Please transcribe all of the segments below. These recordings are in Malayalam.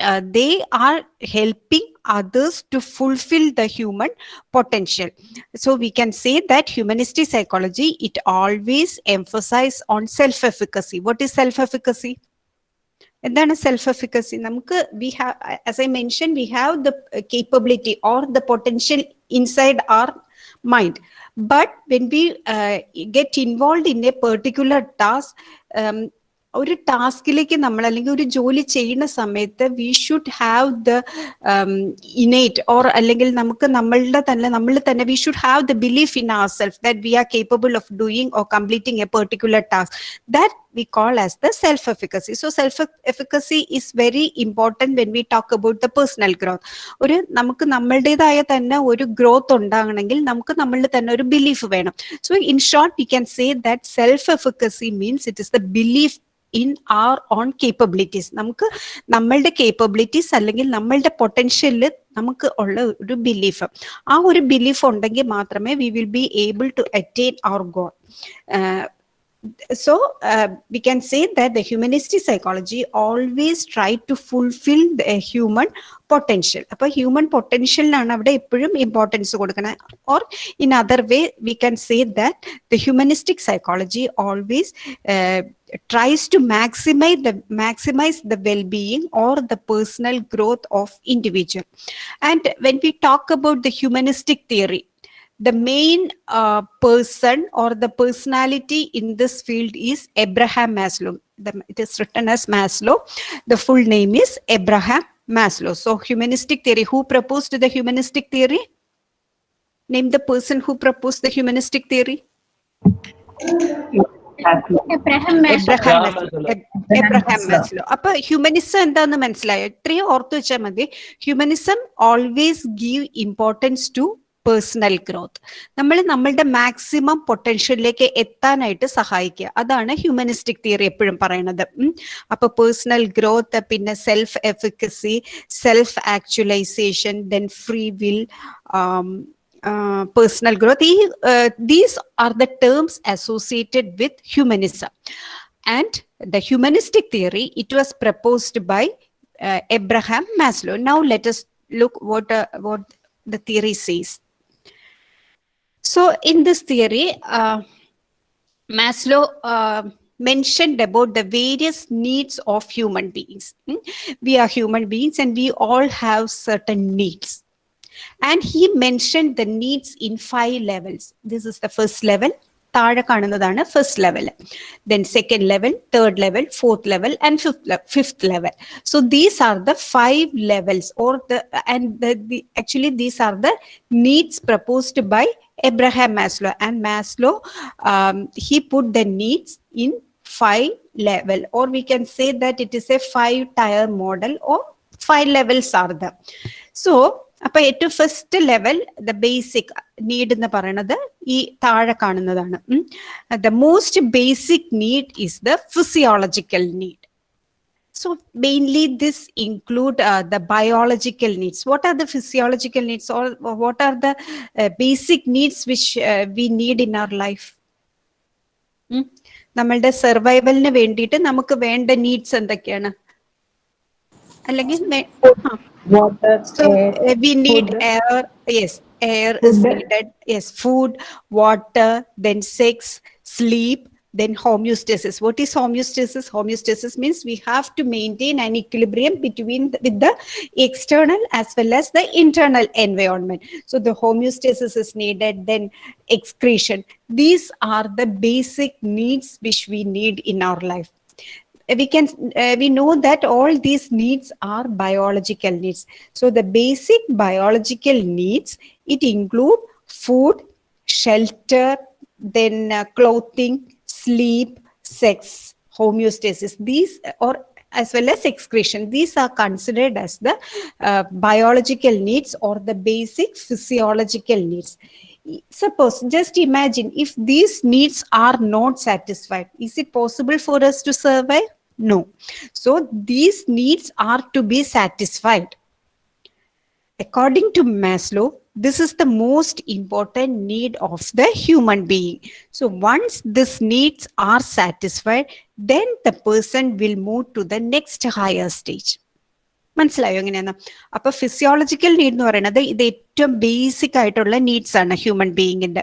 uh, they are helping others to fulfill the human potential so we can say that humanistic psychology it always emphasize on self efficacy what is self efficacy എന്താണ് സെൽഫ് എഫിക്കസി നമുക്ക് we have as I mention we have the capability or the potential inside our mind but when we get involve in a particular task ഒരു ടാസ്കിലേക്ക് നമ്മൾ അല്ലെങ്കിൽ ഒരു ജോലി ചെയ്യുന്ന സമയത്ത് we should have the innate or അല്ലെങ്കിൽ നമുക്ക് നമ്മളുടെ തന്നെ നമ്മൾ തന്നെ we should have the belief in our self that we are capable of doing or completing a particular task that we call as the self efficacy so self efficacy is very important when we talk about the personal growth ഒരു നമുക്ക് നമ്മളുടേതായ തന്നെ ഒരു ഗ്രോത്ത് ഉണ്ടാകണമെങ്കിൽ നമുക്ക് നമ്മളിൽ തന്നെ ഒരു ബിലീഫ് വേണം. So in short we can say that self efficacy means it is the belief in our own capabilities നമുക്ക് നമ്മളുടെ കേപ്പബിലിറ്റീസ് അല്ലെങ്കിൽ നമ്മളുടെ പൊട്ടൻഷ്യലിൽ നമുക്ക് ഉള്ള ഒരു ബിലീഫ് ആ ഒരു ബിലീഫ് ഉണ്ടെങ്കിൽ മാത്രമേ we will be able to attain our goal so uh, we can say that the humanistic psychology always try to fulfill the human potential അപ്പൊ ഹ്യൂമൻ പൊട്ടൻഷ്യലിനാണ് അവിടെ എപ്പോഴും ഇമ്പോർട്ടൻസ് കൊടുക്കുന്നത് or in other way we can say that the humanistic psychology always tries to maximize the maximize the well-being or the personal growth of individual and when we talk about the humanistic theory the main uh, person or the personality in this field is Abraham Maslow. The, it is written as Maslow. The full name is Abraham Maslow. So, humanistic theory. Who proposed the humanistic theory? Name the person who proposed the humanistic theory. Abraham Abraham Abraham Maslow അപ്പൊ ഹ്യൂമനിസം എന്താന്ന് മനസ്സിലായോ ഇത്രയും ഓർത്തു വെച്ചാൽ മതി humanism always give importance to personal growth നമ്മൾ നമ്മളുടെ മാക്സിമം പൊട്ടൻഷ്യലിലേക്ക് എത്താനായിട്ട് സഹായിക്കുക അതാണ് ഹ്യൂമനിസ്റ്റിക് തിയറി എപ്പോഴും പറയുന്നത് അപ്പൊ പേഴ്സണൽ ഗ്രോത്ത് പിന്നെ self efficacy self actualization then free will uh, personal growth. Uh, these are the terms associated with humanism. And the humanistic theory, it was proposed by uh, Abraham Maslow. Now let us look what, uh, what the theory says. So in this theory, uh, Maslow uh, mentioned about the various needs of human beings. Hmm? We are human beings and we all have certain needs and he mentioned the needs in five levels this is the first level താഴെ കാണുന്നതാണ് first level then second level third level fourth level and fifth fifth level so these are the five levels or the and actually these are the needs proposed by Abraham Maslow and Maslow he put the needs in five level or we can say that it is a five tier model or five levels are there so അപ്പൊ ഏറ്റവും first level the basic need എന്ന് പറയുന്നത് ഈ താഴെ കാണുന്നതാണ് the most basic need is the physiological need So mainly this include uh, the biological needs. What are the physiological needs or what are the uh, basic needs which uh, we need in our life? നമ്മളുടെ സർവൈവലിന് വേണ്ടിയിട്ട് നമുക്ക് വേണ്ട നീഡ്സ് എന്തൊക്കെയാണ് അല്ലെങ്കിൽ water, so air, uh, we need food. air yes air is Food. needed yes food water then homeostasis. What is homeostasis? Homeostasis means we have to maintain an equilibrium between the, with the external as well as the internal environment. So the homeostasis is needed then excretion. These are the basic needs which we need in our life. We can uh, we know that all these needs are biological needs. So the basic biological needs it include food shelter then uh, clothing sleep sex homeostasis these or as well as excretion these are considered as the uh, biological needs or the basic physiological needs. Suppose just imagine if these needs are not satisfied is it possible for us to survive? No. So these needs are to be satisfied. According to maslow this is the most important need of the human being. So once these needs are satisfied then the person will move to the next higher stage. മനസ്സിലായോ എങ്ങനെയാണ് അപ്പൊ ഫിസിയോളജിക്കൽ നീഡ് എന്ന് പറയുന്നത് ഇത് ഏറ്റവും ബേസിക് ആയിട്ടുള്ള നീഡ്സ് ആണ് ഹ്യൂമൻ ബീയിങ്ങിന്റെ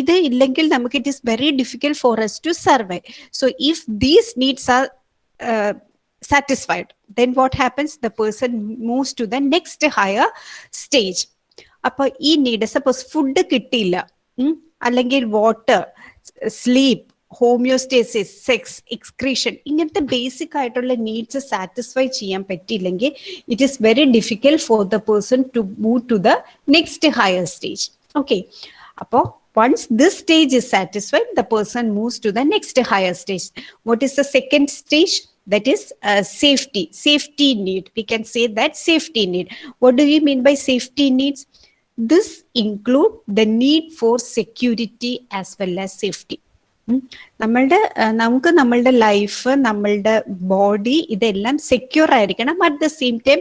ഇത് ഇല്ലെങ്കിൽ നമുക്ക് it is very difficult for us to survive so if these needs are satisfied then what happens the person moves to the next higher stage അപ്പൊ ഈ നീഡ് സപ്പോസ് ഫുഡ് കിട്ടിയില്ല അല്ലെങ്കിൽ water sleep homeostasis sex excretion ഇങ്ങനത്തെ ബേസിക് ആയിട്ടുള്ള നീഡ്സ് സാറ്റിസ്ഫൈ ചെയ്യാൻ പറ്റിയില്ലെങ്കിൽ it is very difficult for the person to move to the next higher stage okay അപ്പോ once this stage is satisfied the person moves to the next higher stage what is the second stage that is safety safety need we can say that safety need what do you mean by safety needs this include the need for security as well as safety ഉം. നമ്മളുടെ ആ, നമുക്ക് നമ്മളുടെ ലൈഫ് നമ്മളുടെ ബോഡി ഇതെല്ലാം സെക്യൂർ ആയിരിക്കണം at the same time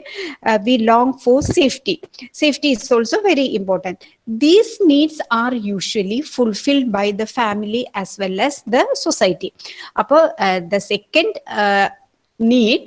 we long for safety safety is also very important these needs are usually fulfilled by the family as well as the society അപ്പോൾ the second need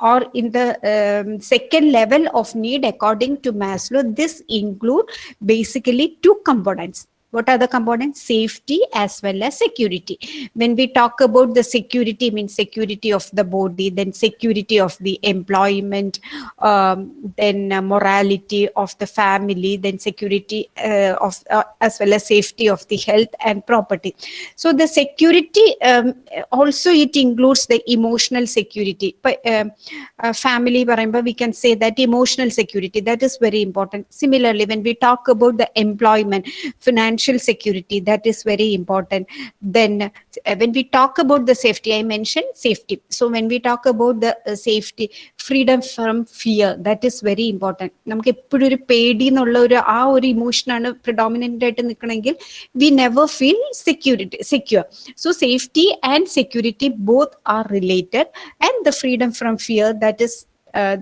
or in the um, second level of need according to Maslow, this include basically two components. What are the components? Safety as well as security. When we talk about the security, means security of the body, then security of the employment, um, then uh, morality of the family, then security uh, of uh, as well as safety of the health and property. So the security um, also it includes the emotional security. Um, uh, family, remember we can say that emotional security that is very important. Similarly, when we talk about the employment, financial security that is very important. Then uh, when we talk about the safety, I mentioned safety. So when we talk about the uh, safety, freedom from fear that is very important. നമുക്ക് എപ്പോഴും ഒരു പേടി എന്നുള്ള ഒരു ആ ഒരു ഇമോഷനാണ് പ്രിഡോമിനന്റ് ആയിട്ട് നിൽക്കണമെങ്കിൽ we never feel security secure so safety and security both are related and the freedom from fear that is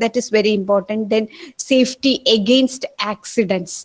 that is very important then safety against accidents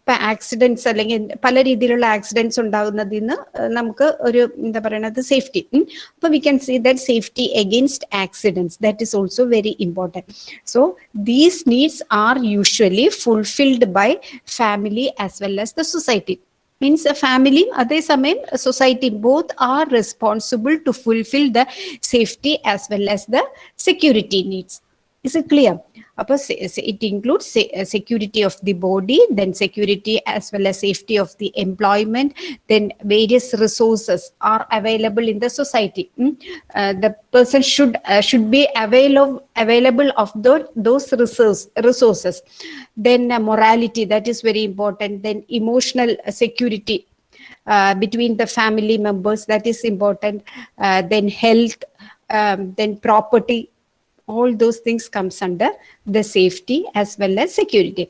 ഇപ്പൊ ആക്സിഡൻസ് അല്ലെങ്കിൽ പല രീതിയിലുള്ള ആക്സിഡൻസ് ഉണ്ടാകുന്നതിൽ നിന്ന് നമുക്ക് ഒരു എന്താ പറയണത് സേഫ്റ്റി അപ്പൊ we can see that safety against accidents that is also very important so these needs are usually fulfilled by family as well as the society means ഫാമിലിയും അതേസമയം society both are responsible to fulfil the safety as well as the security needs is it clear? It includes uh, security of the body then security as well as safety of the employment then various resources are available in the society. Mm. Uh, the person should uh, should be avail of, available of tho- those resource, resources. Then uh, morality that is very important. Then emotional security uh, between the family members that is important. Uh, then health um, then property all those things comes under the safety as well as security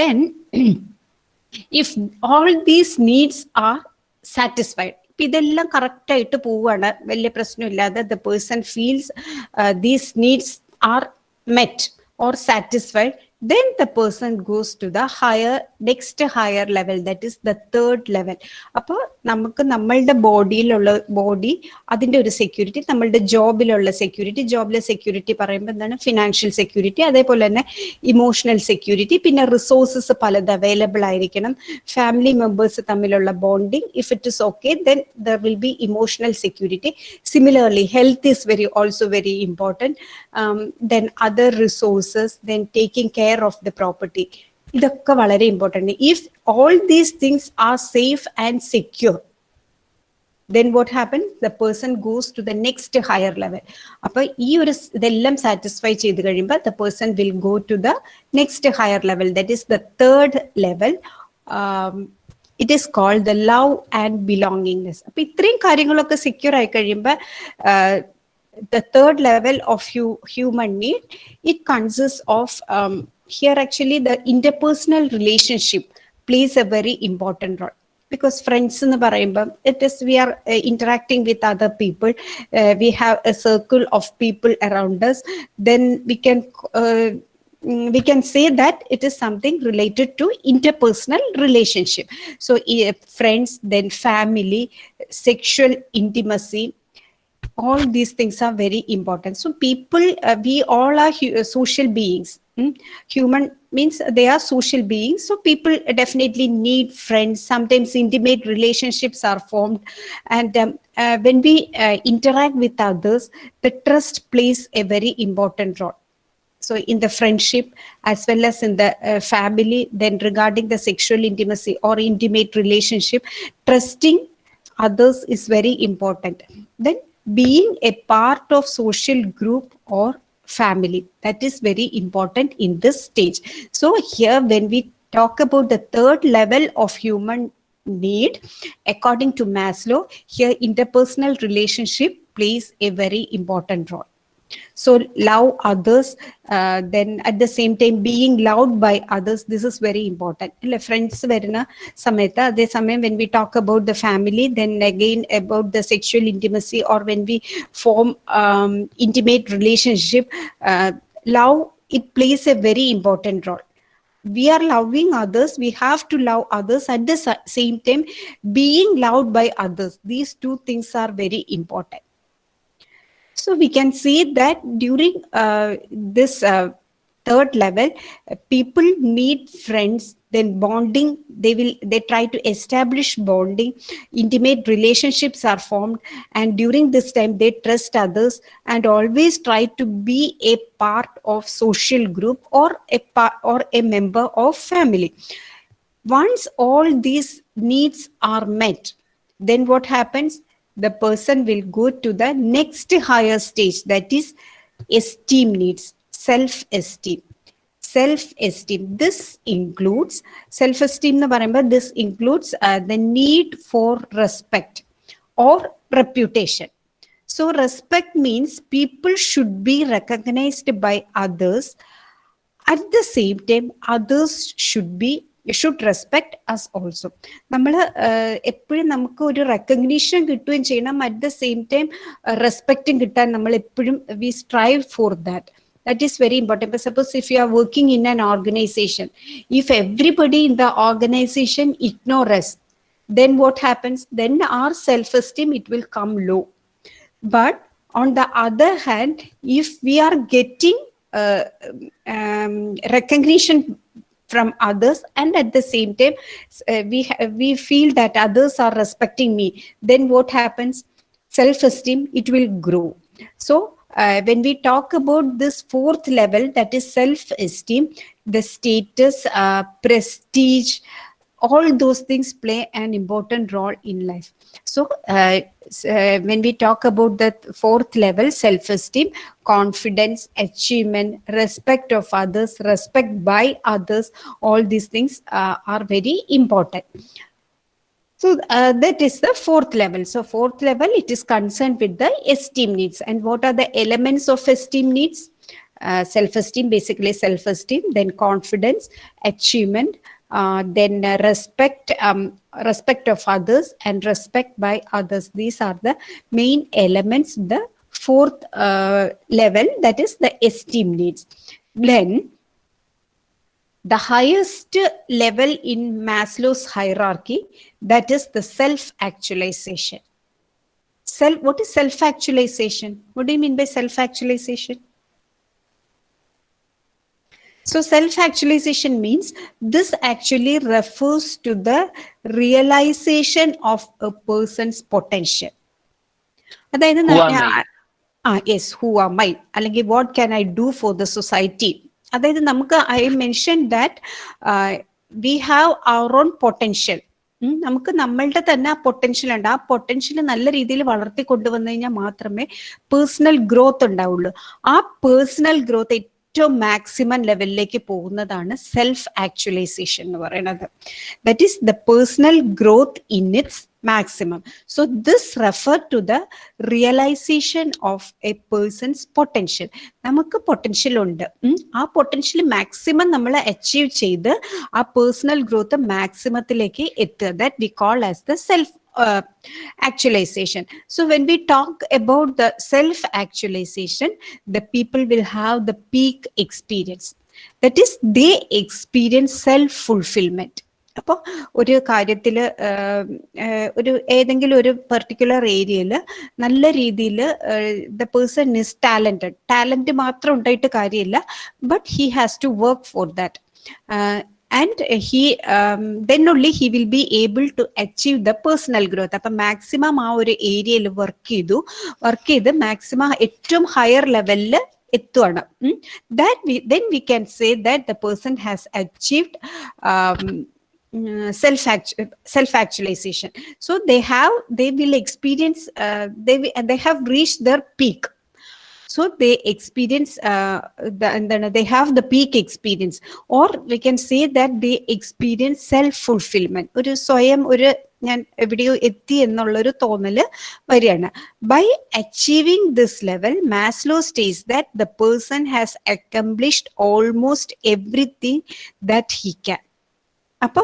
then if all these needs are satisfied ഇപ്പൊ ഇതെല്ലാം കറക്റ്റ് ആയിട്ട് പോവുകയാണ് വലിയ പ്രശ്നമില്ലാതെ the person feels these needs are met or satisfied then the person goes to the higher next higher level that is the third level അപ്പോൾ നമുക്ക് നമ്മളുടെ ബോഡിയിലുള്ള ബോഡി അതിന്റെ ഒരു സെക്യൂരിറ്റി നമ്മളുടെ ജോബിലുള്ള സെക്യൂരിറ്റി ജോബിലെ സെക്യൂരിറ്റി പറയുമ്പോൾ എന്താണ്? ഫിനാൻഷ്യൽ സെക്യൂരിറ്റി അതേപോലെ തന്നെ ഇമോഷണൽ സെക്യൂരിറ്റി പിന്നെ റിസോഴ്സസ് പലത് അവൈലബിൾ ആയിരിക്കണം. ഫാമിലി മെമ്പേഴ്സ് തമ്മിലുള്ള bonding if it is okay then there will be emotional security similarly health is very also very important then other resources then taking care of the property ഇതൊക്കെ വളരെ important if all these things are safe and secure then what happens the person goes to the next higher level അപ്പൊ ഈ ഒരു സ് ഇതെല്ലാം സാറ്റിസ്ഫൈ ചെയ്ത് കഴിയുമ്പോൾ the person will go to the next higher level that is the third level um, it is called the love and belongingness അപ്പൊ ഇത്രയും കാര്യങ്ങളൊക്കെ സെക്യൂർ ആയി കഴിയുമ്പോൾ the third level of hu- human need it consists of um, here actually the interpersonal relationship plays a very important role because friends എന്ന് പറയുമ്പം it is we are interacting with other people we have a circle of people around us then we can uh, mm, we can say that it is something related to interpersonal relationship so uh, friends then family sexual intimacy all these things are very important so people uh, we all are hu- uh, social beings mm? human means they are social beings. So people definitely need friends. Sometimes intimate relationships are formed. And um, uh, when we uh, interact with others the trust plays a very important role. So in the friendship as well as in the uh, family then regarding the sexual intimacy or intimate relationship trusting others is very important. Then being a part of social group or family. That is very important in this stage. So here when we talk about the third level of human need according to maslow here interpersonal relationship plays a very important role so love others uh, then at the same time being loved by others this is very important അല്ലെ ഫ്രണ്ട്സ് വരുന്ന സമയത്ത് അതേസമയം when we talk about the family then again about the sexual intimacy or when we form um, intimate relationship uh, love it plays a very important role we are loving others we have to love others at the sa- same time being loved by others these two things are very important so we can see that during uh, this uh, third level, people meet friends, then bonding, they will, they try to establish bonding, intimate relationships are formed. And during this time, they trust others and always try to be a part of social group or a part or a member of family. Once all these needs are met, then what happens? The person will go to the next higher stage that is esteem needs, self esteem. Self esteem. This includes self esteem, remember this includes uh, the need for respect or reputation. So, respect means people should be recognized by others. At the same time, others should be should respect us also നമ്മൾ എപ്പോഴും നമുക്ക് ഒരു റെക്കഗ്നീഷൻ കിട്ടുകയും ചെയ്യണം അറ്റ് ദ സെയിം ടൈം റെസ്പെക്റ്റും കിട്ടാൻ നമ്മൾ എപ്പോഴും we strive for that that is very important but suppose if you are working in an organization if everybody in the organization ignore us then what happens then our self esteem it will come low but on the other hand if we are getting uh, um, recognition from others and at the same time uh, we we feel that others are respecting me. Then what happens? Self esteem it will grow. So uh, when we talk about this fourth level that is self esteem the status uh, prestige all those things play an important role in life so uh, uh, when we talk about the fourth level self esteem confidence achievement respect of others respect by others all these things uh, are very important so uh, that is the fourth level. So fourth level, it is concerned with the esteem needs. And what are the elements of esteem needs? Uh, self-esteem, basically self-esteem, then confidence, achievement, uh, then uh, respect, um, respect of others, and respect by others. These are the main elements. The fourth uh, level, that is the esteem needs. Then the highest level in Maslow's hierarchy, that is the self-actualization. Self, what is self-actualization? What do you mean by self-actualization? So self-actualization means this actually refers to the realization of a person's potential. അതായത്? ആ യെസ് ഹൂ ആർ മൈ അല്ലെങ്കിൽ what can I do for the society അതായത് നമുക്ക് I mention that we have our own potential നമുക്ക് നമ്മളുടെ തന്നെ ആ പൊട്ടൻഷ്യൽ ഉണ്ട്. ആ പൊട്ടൻഷ്യൽ നല്ല രീതിയിൽ വളർത്തി കൊണ്ടുവന്നു കഴിഞ്ഞാൽ മാത്രമേ പേഴ്സണൽ ഗ്രോത്ത് ഉണ്ടാവുള്ളൂ. ആ പേഴ്സണൽ ഗ്രോത്ത് ഏറ്റവും മാക്സിമം ലെവലിലേക്ക് പോകുന്നതാണ് സെൽഫ് ആക്ച്വലൈസേഷൻ എന്ന് പറയുന്നത് that is the personal growth in its maximum. So this refer to the realization of a person's potential. നമുക്ക് പൊട്ടൻഷ്യൽ ഉണ്ട്. ആ പൊട്ടൻഷ്യൽ മാക്സിമം നമ്മൾ അച്ചീവ് ചെയ്ത് ആ പേഴ്സണൽ ഗ്രോത്ത് മാക്സിമത്തിലേക്ക് എത്തുക that we call as the self actualization. So when we talk about the self actualization, the people will have the peak experience. That is, they experience self fulfillment അപ്പോൾ ഒരു കാര്യത്തിൽ ഒരു ഏതെങ്കിലും ഒരു പെർട്ടിക്കുലർ ഏരിയയിൽ നല്ല രീതിയിൽ the person is talented talent മാത്രം ഉണ്ടായിട്ട് കാര്യമില്ല but he has to work for that and he then only he will be able to achieve the personal growth അപ്പം മാക്സിമം ആ ഒരു ഏരിയയിൽ വർക്ക് ചെയ്തു വർക്ക് ചെയ്ത് മാക്സിമം ഏറ്റവും ഹയർ ലെവലിൽ എത്തുവാണ് that we then we can say that the person has achieved self self actualization so they have they will experience uh, they they have reached their peak So they experience uh, the, they have the peak experience or we can say that they experience self fulfillment ഒരു സ്വയം ഒരു ഞാൻ എവിടെയോ എത്തി എന്നുള്ളൊരു തോന്നൽ വരികയാണ് by achieving this level Maslow states that the person has accomplished almost everything that he can അപ്പൊ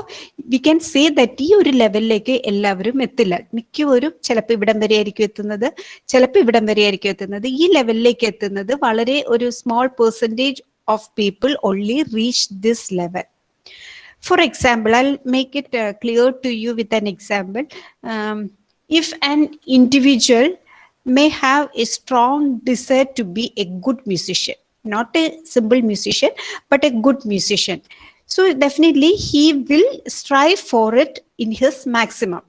വി ക്യാൻ സേ ദറ്റ് ഈ ഒരു ലെവലിലേക്ക് എല്ലാവരും എത്തില്ല. മിക്കവരും ചിലപ്പോൾ ഇവിടം വരെ ആയിരിക്കും എത്തുന്നത്. ചിലപ്പോൾ ഇവിടം വരെ ആയിരിക്കും എത്തുന്നത്. ഈ ലെവലിലേക്ക് എത്തുന്നത് വളരെ ഒരു small percentage of people only reach this level for example I make it clear to you with an example if an individual may have a strong desire to be a good musician not a simple musician but a good musician So definitely he will strive for it in his maximum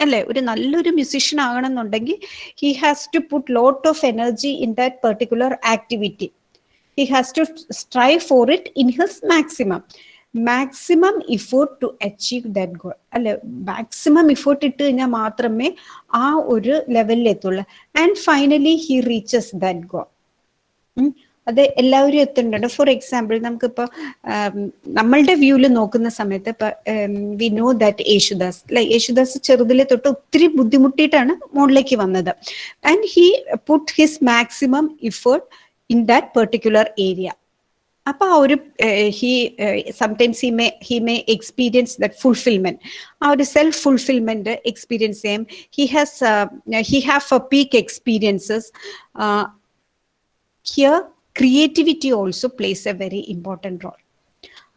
അല്ലേ? ഒരു നല്ലൊരു musician ആകണമെന്നുണ്ടെങ്കിൽ he has to put lot of energy in that particular activity he has to strive for it in his maximum maximum effort to achieve that goal അല്ലെ? മാക്സിമം ഇഫോർട്ട് ഇട്ട് കഴിഞ്ഞാൽ മാത്രമേ ആ ഒരു ലെവലിൽ എത്തുള്ളൂ and finally he reaches that goal അത് എല്ലാവരും എത്തുന്നുണ്ട്. ഫോർ എക്സാമ്പിൾ നമുക്കിപ്പോൾ നമ്മളുടെ വ്യൂവിൽ നോക്കുന്ന സമയത്ത് ഇപ്പൊ വി നോ ദാറ്റ് യേശുദാസ് ലൈ യേശുദാസ് ചെറുതിലെ തൊട്ട് ഒത്തിരി ബുദ്ധിമുട്ടിയിട്ടാണ് മോളിലേക്ക് വന്നത്. And he put his maximum effort in that particular area അപ്പൊ ആ ഒരു he sometimes he may he may experience that fulfilment ആ ഒരു സെൽഫ് ഫുൾഫിൽമെന്റ് എക്സ്പീരിയൻസ് ചെയ്യാം he has he have a peak experiences here creativity also plays a very important role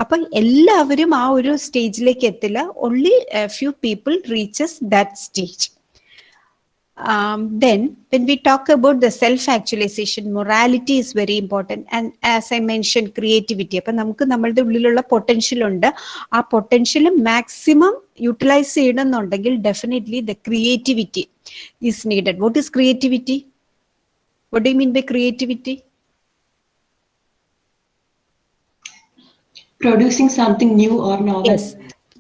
അപ്പം എല്ലാവരും ആ ഒരു സ്റ്റേജിലേക്ക് എത്തില്ല. Only few people reaches that stage um, then when we talk about the self-actualization, morality is very important. And as I mentioned, creativity. അപ്പൊ നമുക്ക് നമ്മളുടെ ഉള്ളിലുള്ള പൊട്ടൻഷ്യൽ ഉണ്ട്. ആ പൊട്ടൻഷ്യൽ മാക്സിമം യൂട്ടിലൈസ് ചെയ്യണമെന്നുണ്ടെങ്കിൽ definitely the creativity is needed what is creativity what do mean by creativity producing something new or novel. Yes,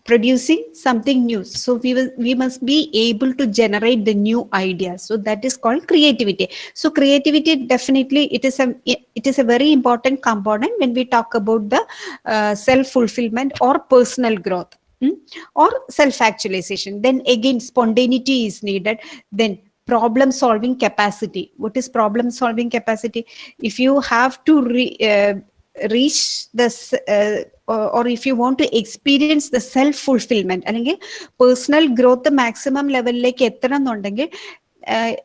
producing something new. So we will we must be able to generate the new ideas. So that is called creativity. So creativity definitely it is a it is a very important component when we talk about the uh, self fulfillment or personal growth. hmm, Or self actualization. Then again, spontaneity is needed. Then problem solving capacity. What is problem solving capacity? If you have to re, uh, reach this uh, or, or if you want to experience the self fulfillment അല്ലെങ്കിൽ പേഴ്സണൽ ഗ്രോത്ത് മാക്സിമം ലെവലിലേക്ക് എത്തണം എന്നുണ്ടെങ്കിൽ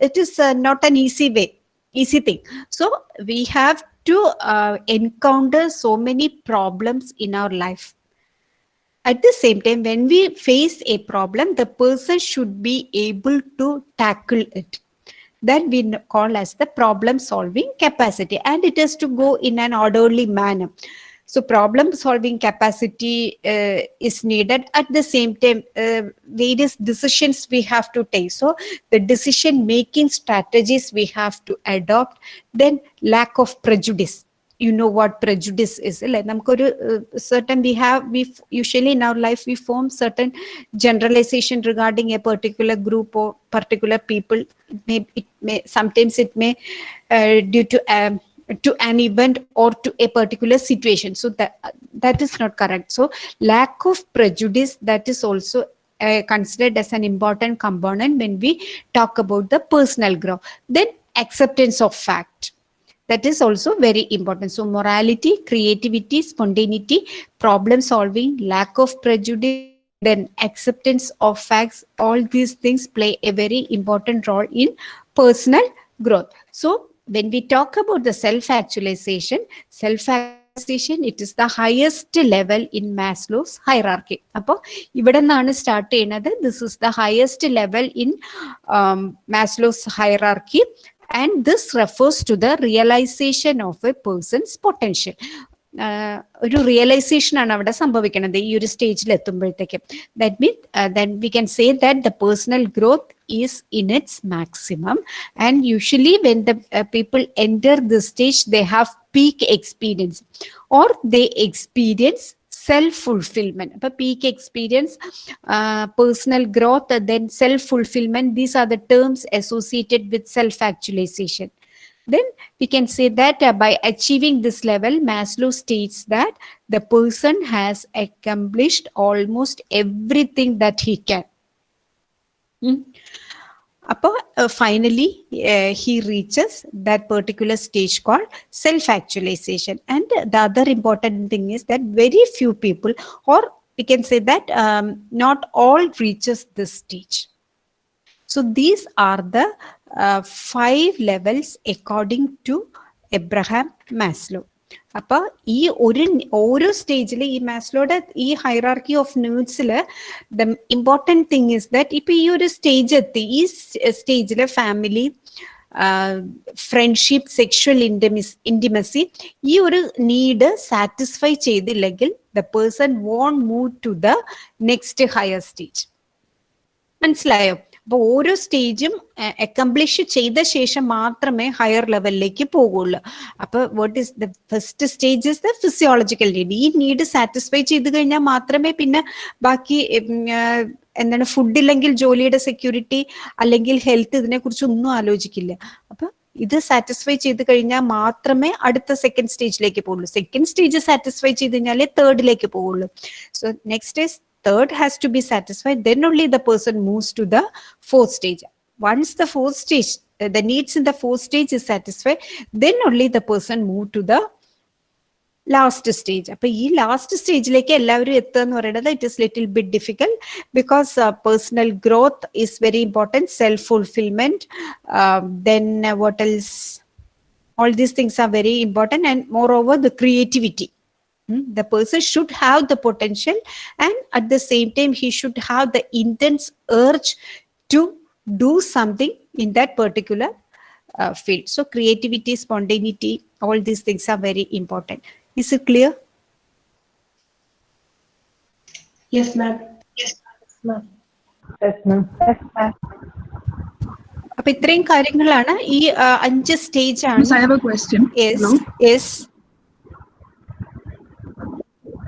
it is not an easy way easy thing so we have to encounter so many problems in our life at the same time when we face a problem the person should be able to tackle it that we call as the problem solving capacity and it has to go in an orderly manner. So problem solving capacity uh, is needed. At the same time uh, various decisions we have to take. So the decision making strategies we have to adopt then lack of prejudice you know what prejudice is like നമുക്കൊരു certain we have we f- usually in our life we form certain generalization regarding a particular group or particular people it may it may sometimes it may uh, due to um, to an event or to a particular situation so that that is not correct so lack of prejudice that is also uh, considered as an important component when we talk about the personal growth then acceptance of fact that is also very important so morality creativity spontaneity problem solving lack of prejudice then acceptance of facts all these things play a very important role in personal growth so when we talk about the self actualization self realization it is the highest level in maslow's hierarchy അപ്പോൾ ഇവിടെ നിന്നാണ് സ്റ്റാർട്ട് ചെയ്യുന്നത് this is the highest level in Maslow's hierarchy and this refers to the realization of a person's potential ഒരു റിയലൈസേഷൻ ആണ് അവിടെ സംഭവിക്കുന്നത് ഈ ഒരു സ്റ്റേജിൽ എത്തുമ്പോഴത്തേക്കും that mean then we can say that the personal growth is in its maximum and usually when the people enter the stage they have peak experience or they experience self-fulfillment. peak experience personal growth then self-fulfillment these are the terms associated with self-actualization. Then we can say that uh, by achieving this level maslow states that the person has accomplished almost everything that he can. Hmm? അപ്പോൾ finally he reaches that particular stage call self actualization and the other important thing is that very few people or we can say that not all reaches this stage So these are the uh, five levels according to Abraham Maslow അപ്പൊ ഈ ഒരു ഓരോ സ്റ്റേജിൽ ഈ മാസ്ലോയുടെ ഈ hierarchy of നീഡ്സിൽ the important thing is that ഇപ്പൊ ഈ ഒരു സ്റ്റേജ് എത്തി. ഈ സ്റ്റേജിൽ family friendship sexual intimacy intimacy ഈ ഒരു നീഡ് സാറ്റിസ്ഫൈ ചെയ്തില്ലെങ്കിൽ the person won't move to the next higher stage മനസ്സിലായോ? അപ്പൊ ഓരോ സ്റ്റേജും അക്കംപ്ലിഷ് ചെയ്ത ശേഷം മാത്രമേ ഹയർ ലെവലിലേക്ക് പോകുള്ളൂ അപ്പൊ what is the first stage is the physiological need ഈ നീഡ് സാറ്റിസ്ഫൈ ചെയ്ത് കഴിഞ്ഞാൽ മാത്രമേ പിന്നെ ബാക്കി എന്താണ് ഫുഡ് ഇല്ലെങ്കിൽ ജോലിയുടെ സെക്യൂരിറ്റി അല്ലെങ്കിൽ ഹെൽത്ത് ഇതിനെ കുറിച്ച് ഒന്നും ആലോചിക്കില്ല. അപ്പൊ ഇത് സാറ്റിസ്ഫൈ ചെയ്ത് കഴിഞ്ഞാൽ മാത്രമേ അടുത്ത സെക്കൻഡ് സ്റ്റേജിലേക്ക് പോകുള്ളൂ സെക്കൻഡ് സ്റ്റേജ് സാറ്റിസ്ഫൈ ചെയ്ത് കഴിഞ്ഞാലേ തേർഡിലേക്ക് പോകുള്ളൂ so next is third has to be satisfied then only the person moves to the fourth stage once the fourth stage uh, the needs in the fourth stage is satisfied then only the person move to the last stage അപ്പൊ ഈ ലാസ്റ്റ് സ്റ്റേജിലേക്ക് എല്ലാവരും എത്തുക എന്ന് പറയുന്നത് it is little bit difficult because personal growth is very important self fulfillment then what else all these things are very important and moreover the creativity Hmm, the person should have the potential and at the same time he should have the intense urge to do something in that particular uh, field so creativity spontaneity all these things are very important is it clear Yes, ma'am. Yes, ma'am. Yes, ma'am. അപ്പൊ ഇത്രയും കാര്യങ്ങളാണ് ഈ ആ, അഞ്ച് സ്റ്റേജ് ആണ് Miss, I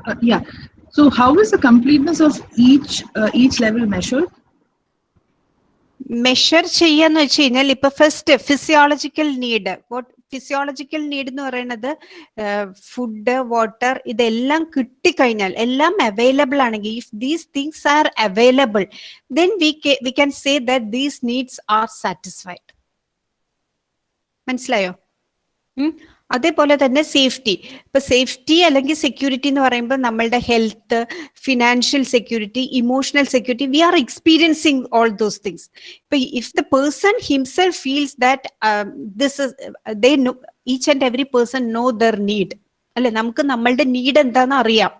Uh, yeah. So, how is the completeness of each uh, each level measured? Measure ചെയ്യാന്ന് വെച്ച് കഴിഞ്ഞാൽ ഇപ്പൊ first physiological need physiological need എന്ന് പറയുന്നത് ഫുഡ് വാട്ടർ ഇതെല്ലാം കിട്ടിക്കഴിഞ്ഞാൽ എല്ലാം അവൈലബിൾ ആണെങ്കിൽ if these things are available then we we can say that these needs are satisfied മനസ്സിലായോ. അതേപോലെ തന്നെ സേഫ്റ്റി. ഇപ്പൊ സേഫ്റ്റി അല്ലെങ്കിൽ സെക്യൂരിറ്റി എന്ന് പറയുമ്പോൾ നമ്മളുടെ health financial security emotional security we are experiencing all those things. ഇപ്പൊ if the person himself feels that this each and every person know their need. അല്ലെ? നമുക്ക് നമ്മളുടെ നീഡ് എന്താണെന്ന് അറിയാം.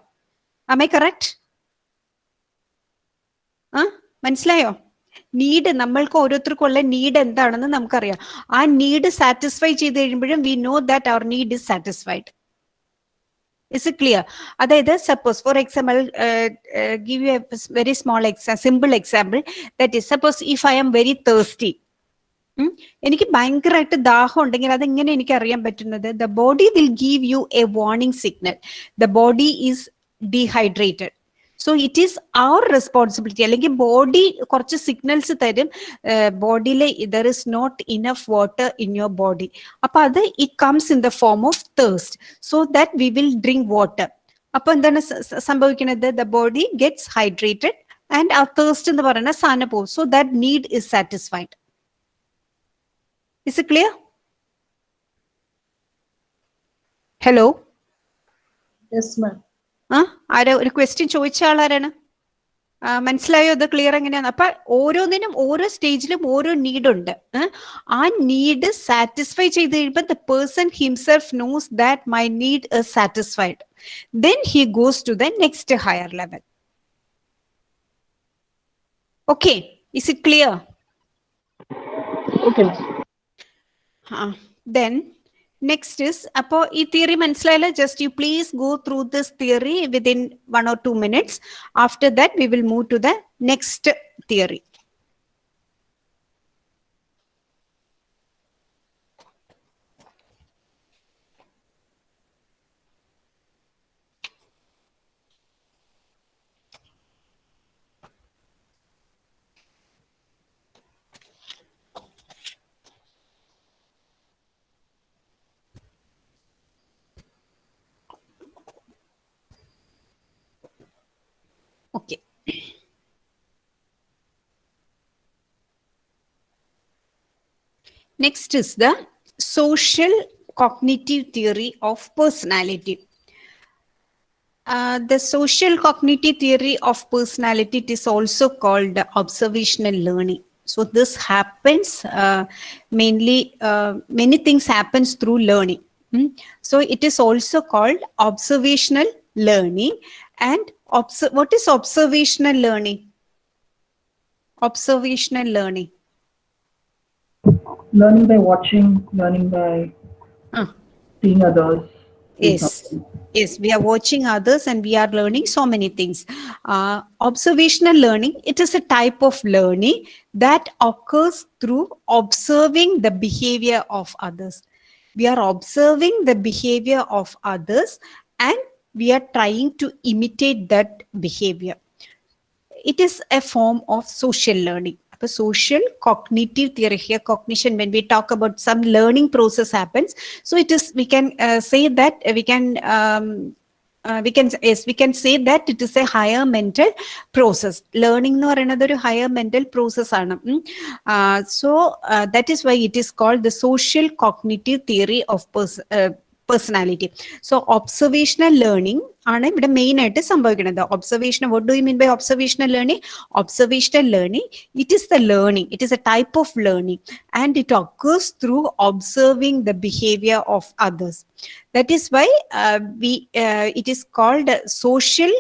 ആമേ കറക്റ്റ് ആ? മനസ്സിലായോ? നീഡ് നമ്മൾക്ക് ഓരോരുത്തർക്കും ഉള്ള നീഡ് എന്താണെന്ന് നമുക്കറിയാം. ആ നീഡ് സാറ്റിസ്ഫൈ ചെയ്ത് കഴിയുമ്പോഴും we know that our need is satisfied is clear അതായത് suppose for example give you a very small എക്സാ simple example that is suppose if I am very thirsty എനിക്ക് ഭയങ്കരമായിട്ട് ദാഹം ഉണ്ടെങ്കിൽ അതെങ്ങനെ എനിക്ക് അറിയാൻ പറ്റുന്നത്? The body will give you a warning signal the body is dehydrated So it is our responsibility അല്ലെങ്കിൽ ബോഡി കുറച്ച് സിഗ്നൽസ് തരും ബോഡിയിൽ there is not enough water in your body അപ്പൊ അത് it comes in the form of thirst so that we will drink water അപ്പൊ എന്താണ് സ- സ- സംഭവിക്കുന്നത് the body gets hydrated and ആ തേഴ്സ്റ്റ് എന്ന് പറയുന്ന സാധനം പോകും so that need is satisfied is clear hello Yes, ma'am. ആ ആരാ ഒരു ക്വസ്റ്റ്യൻ ചോദിച്ച ആളാരാണ്? മനസ്സിലായോ? അത് ക്ലിയർ എങ്ങനെയാണ് അപ്പൊ ഓരോന്നിനും ഓരോ സ്റ്റേജിലും ഓരോ നീഡ് ഉണ്ട്. ആ നീഡ് സാറ്റിസ്ഫൈ ചെയ്ത് കഴിയുമ്പോൾ the person himself knows that my need is satisfied then he goes to the next higher level okay is it clear ആ. Then Next is, appo ee theory manasilayala, just you please go through this theory within one or two minutes. After that, we will move to the next theory. Okay. Next is the social cognitive theory of personality. Uh, the social cognitive theory of personality it is also called observational learning. So this happens uh, mainly, uh, many things happens through learning. Hmm. So it is also called observational learning and what is observational learning? Observational learning. Learning by watching, learning by Ah. seeing others. Yes. Yes, we are watching others and we are learning so many things. Uh, observational learning, it is a type of learning that occurs through observing the behavior of others. We are observing the behavior of others and we are trying to imitate that behavior. It is a form of social learning. A social cognitive theory here, cognition, when we talk about some learning process happens, so it is we can uh, say that uh, we can um, uh, we can yes we can say that it is a higher mental process learning എന്ന് പറയുന്നത് ഒരു higher mental process ആണ് ഉം. Uh, so uh, that is why it is called the social cognitive theory of pers- uh, personality so observational learning ആണ് ഇവിടെ മെയിൻ ആയിട്ട് സംഭവിക്കുന്നത് observation what do you mean by observational learning observational learning it is the learning it is a type of learning and it occurs through observing the behavior of others that is why uh, we uh, it is called uh, social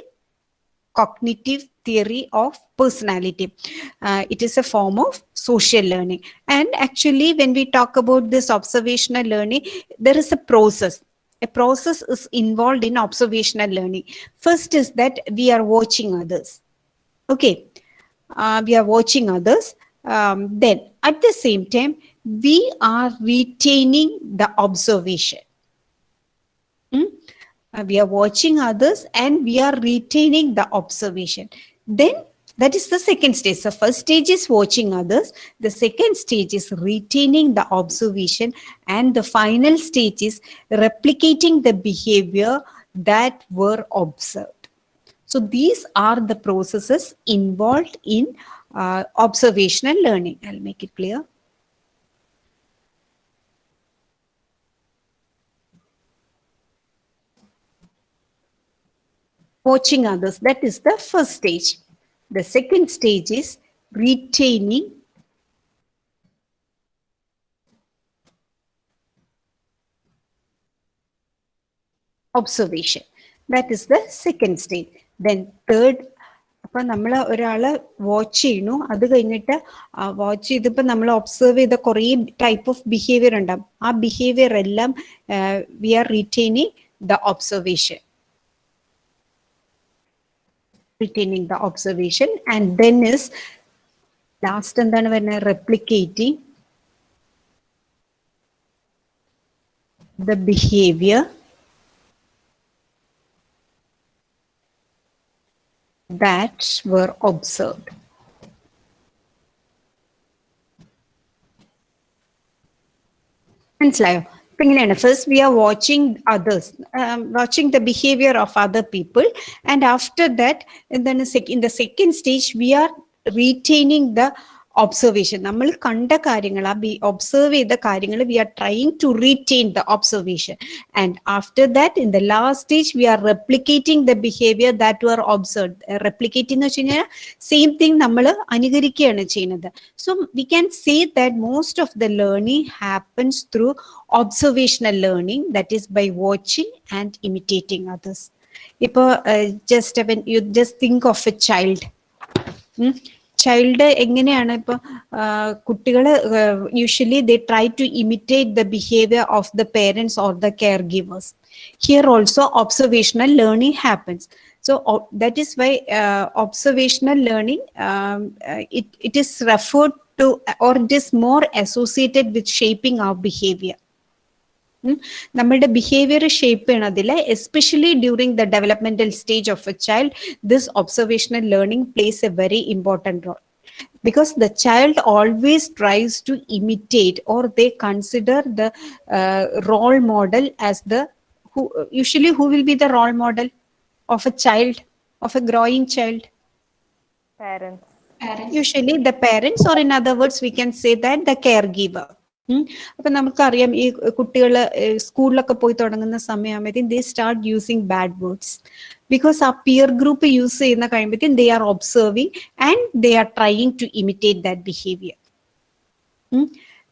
cognitive theory of personality. Uh, it is a form of social learning. And actually when we talk about this observational learning there is a process. A process is involved in observational learning. First is that we are watching others. Okay. Uh, we are watching others. Um, then at the same time we are retaining the observation. Hmm? Uh, we are watching others and we are retaining the observation then that is the second stage. The first stage is watching others. The second stage is retaining the observation. And the final stage is replicating the behavior that were observed. So these are the processes involved in uh, observational learning. I'll make it clear watching others. That is the first stage. The second stage is retaining observation. That is the second stage. Then third അപ്പം നമ്മൾ ഒരാളെ വാച്ച് ചെയ്യണു അത് കഴിഞ്ഞിട്ട് വാച്ച് ചെയ്തപ്പോ നമ്മൾ ഒബ്സർവ് ചെയ്ത കുറേ ടൈപ്പ് ഓഫ് ബിഹേവിയർ ഉണ്ടാവും ആ ബിഹേവിയർ എല്ലാം we are retaining the observation retaining the observation and then is last എന്താണ് വരുന്നത് replicating the behavior that were observed മനസ്സിലായോ first we are watching others um, watching the behavior of other people. And after that and then in the second stage we are retaining the observation നമ്മൾ കണ്ട കാര്യങ്ങൾ ആ ബി ഒബ്സർവ് ചെയ്ത കാര്യങ്ങൾ we are trying to retain the observation and after that in the last stage we are replicating the behaviour that are observe replicate എന്ന് വെച്ച് കഴിഞ്ഞാൽ സെയിം തിങ് നമ്മൾ അനുകരിക്കുകയാണ് ചെയ്യുന്നത്. So we can say that most of the learning happens through observational learning that is by watching and imitating others ഇപ്പോൾ just you just think of a child child എങ്ങനെയാണ് ഇപ്പൊ കുട്ടികൾ usually they try to imitate the behaviour of the parents or the caregivers here also observational learning happens so uh, that is why uh, observational learning um, uh, it, it is referred to or it is more associated with shaping our behavior ഉം. നമ്മളുടെ ബിഹേവിയർ ഷേപ്പ് ചെയ്യണതിൽ especially during the developmental stage of a child this observational learning plays a very important role because the child always tries to imitate or they consider the uh, role model as the who usually who will be the role model of a child of a growing child parents Parents. usually the parents or in other words we can say that the caregiver ഉം. അപ്പൊ നമുക്കറിയാം ഈ കുട്ടികൾ സ്കൂളിലൊക്കെ പോയി തുടങ്ങുന്ന സമയമാകുമ്പോഴത്തേക്കും they start using bad words because ആ പിയർ ഗ്രൂപ്പ് യൂസ് ചെയ്യുന്ന കഴിയുമ്പോഴത്തേക്കും they are observing and they are trying to imitate that behaviour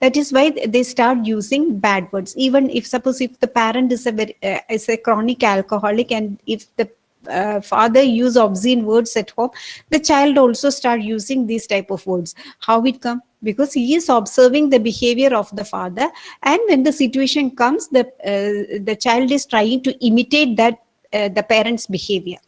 that is why they start using bad words even if suppose if the parent is a very, uh, is a chronic alcoholic and if the uh, father use obscene words at home the child also start using these type of words how it come Because he is observing the behavior of the father. And when the situation comes the uh, the child is trying to imitate that uh, the parents behavior.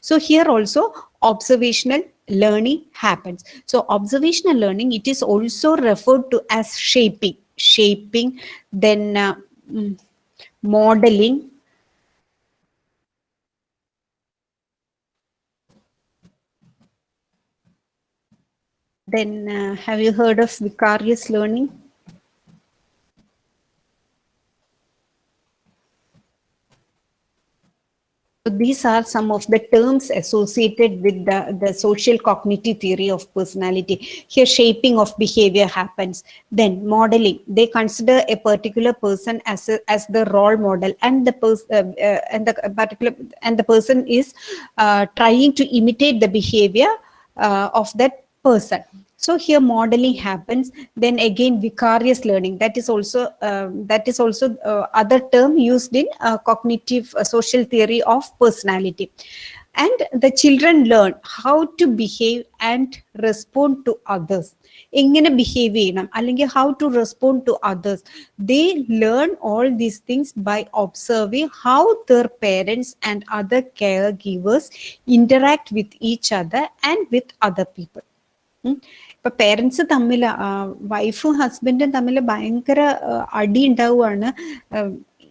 So here also observational learning happens. So observational learning it is also referred to as shaping. Shaping then uh, mm, modeling then uh, have you heard of vicarious learning So these are some of the terms associated with the, the social cognitive theory of personality. Here, shaping of behavior happens. Then modeling. They consider a particular person as a, as the role model, and the person uh, uh, and the particular and the person is uh, trying to imitate the behavior uh, of that person So here modeling happens. Then again, vicarious learning. That is also um, that is also uh, other term used in uh, cognitive uh, social theory of personality. And the children learn how to behave and respond to others. എങ്ങനെ ബിഹേവ് ചെയ്യണം അല്ലെങ്കിൽ how to respond to others they learn all these things by observing how their parents and other caregivers interact with each other and with other people ഉം. ഇപ്പൊ പേരൻസ് തമ്മിൽ വൈഫും ഹസ്ബൻഡും തമ്മിൽ ഭയങ്കര ആ, അടി ഉണ്ടാവുകയാണ് ആ,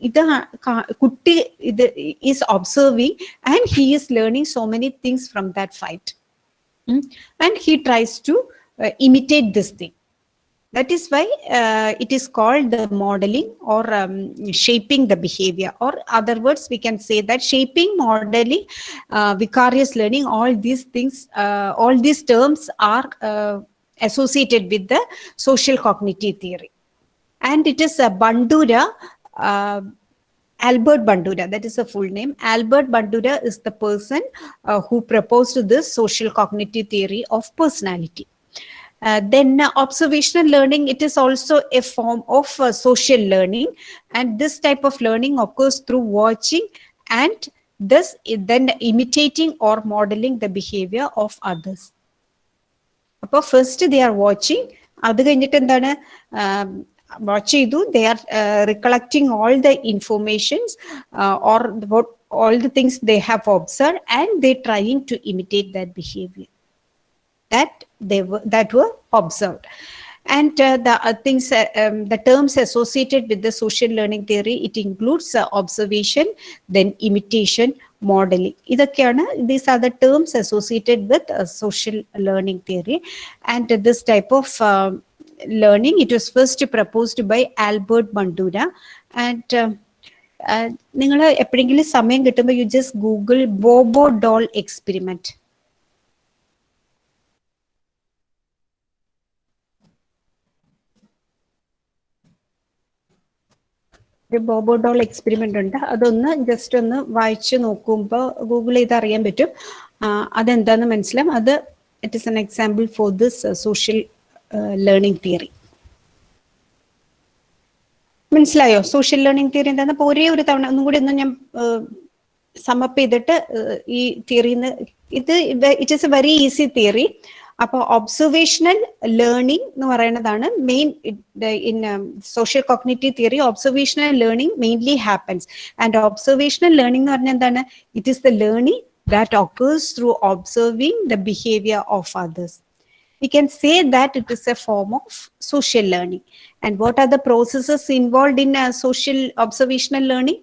ഇത് ആ- കാ- കുട്ടി ഇത് is observing and he is learning so many things from that fight and he tries to imitate this thing that is why uh, it is called the modeling or um, shaping the behavior or other words we can say that shaping modeling uh, vicarious learning all these things uh, all these terms are uh, associated with the social cognitive theory and it is a bandura uh, Albert Bandura, that is a full name. Albert Bandura is the person uh, who proposed this social cognitive theory of personality. Uh, then uh, observational learning, it is also a form of uh, social learning. And this type of learning occurs through watching and thus then imitating or modeling the behavior of others. അപ്പോൾ ഫസ്റ്റ് ദേ ആർ വാച്ചിങ് അത് കഴിഞ്ഞിട്ട് എന്താണ് വാച്ച് ചെയ്തു they are recollecting all the informations or all the things they have observe and they trying to imitate that behaviour that they were that were observed and uh, the uh, things uh, um, the terms associated with the social learning theory it includes uh, observation then imitation modeling ഇതൊക്കെയാണ് these are the terms associated with uh, social learning theory and this type of uh, learning it was first proposed by albert bandura and uh, നിങ്ങൾ എപ്പോഴെങ്കിലും സമയം കിട്ടുമ്പോൾ you just Google Bobo doll experiment ഒരു ബോബോ ഡോൾ എക്സ്പെരിമെന്റ് ഉണ്ട്. അതൊന്ന് ജസ്റ്റ് ഒന്ന് വായിച്ചു നോക്കുമ്പോൾ ഗൂഗിൾ ചെയ്ത് അറിയാൻ പറ്റും. അതെന്താന്ന് മനസ്സിലാവും അത് it is an example for this social learning theory മനസ്സിലായോ? സോഷ്യൽ ലേണിംഗ് തിയറി എന്താന്ന്? അപ്പോൾ ഒരേ ഒരു തവണ ഒന്നും കൂടി ഒന്ന് ഞാൻ സമപ്പ് ചെയ്തിട്ട് ഈ തിയറിന്ന് ഇത് it is a very easy theory അപ്പൊ ഒബ്സർവേഷണൽ ലേണിംഗ് എന്ന് പറയുന്നതാണ് main in social cognitive theory observational learning mainly happens and observational learning എന്ന് പറഞ്ഞാൽ എന്താണ് it is the learning that occurs through observing the behavior of others we can say that it is a form of social learning. And what are the processes involved in uh, social observational learning?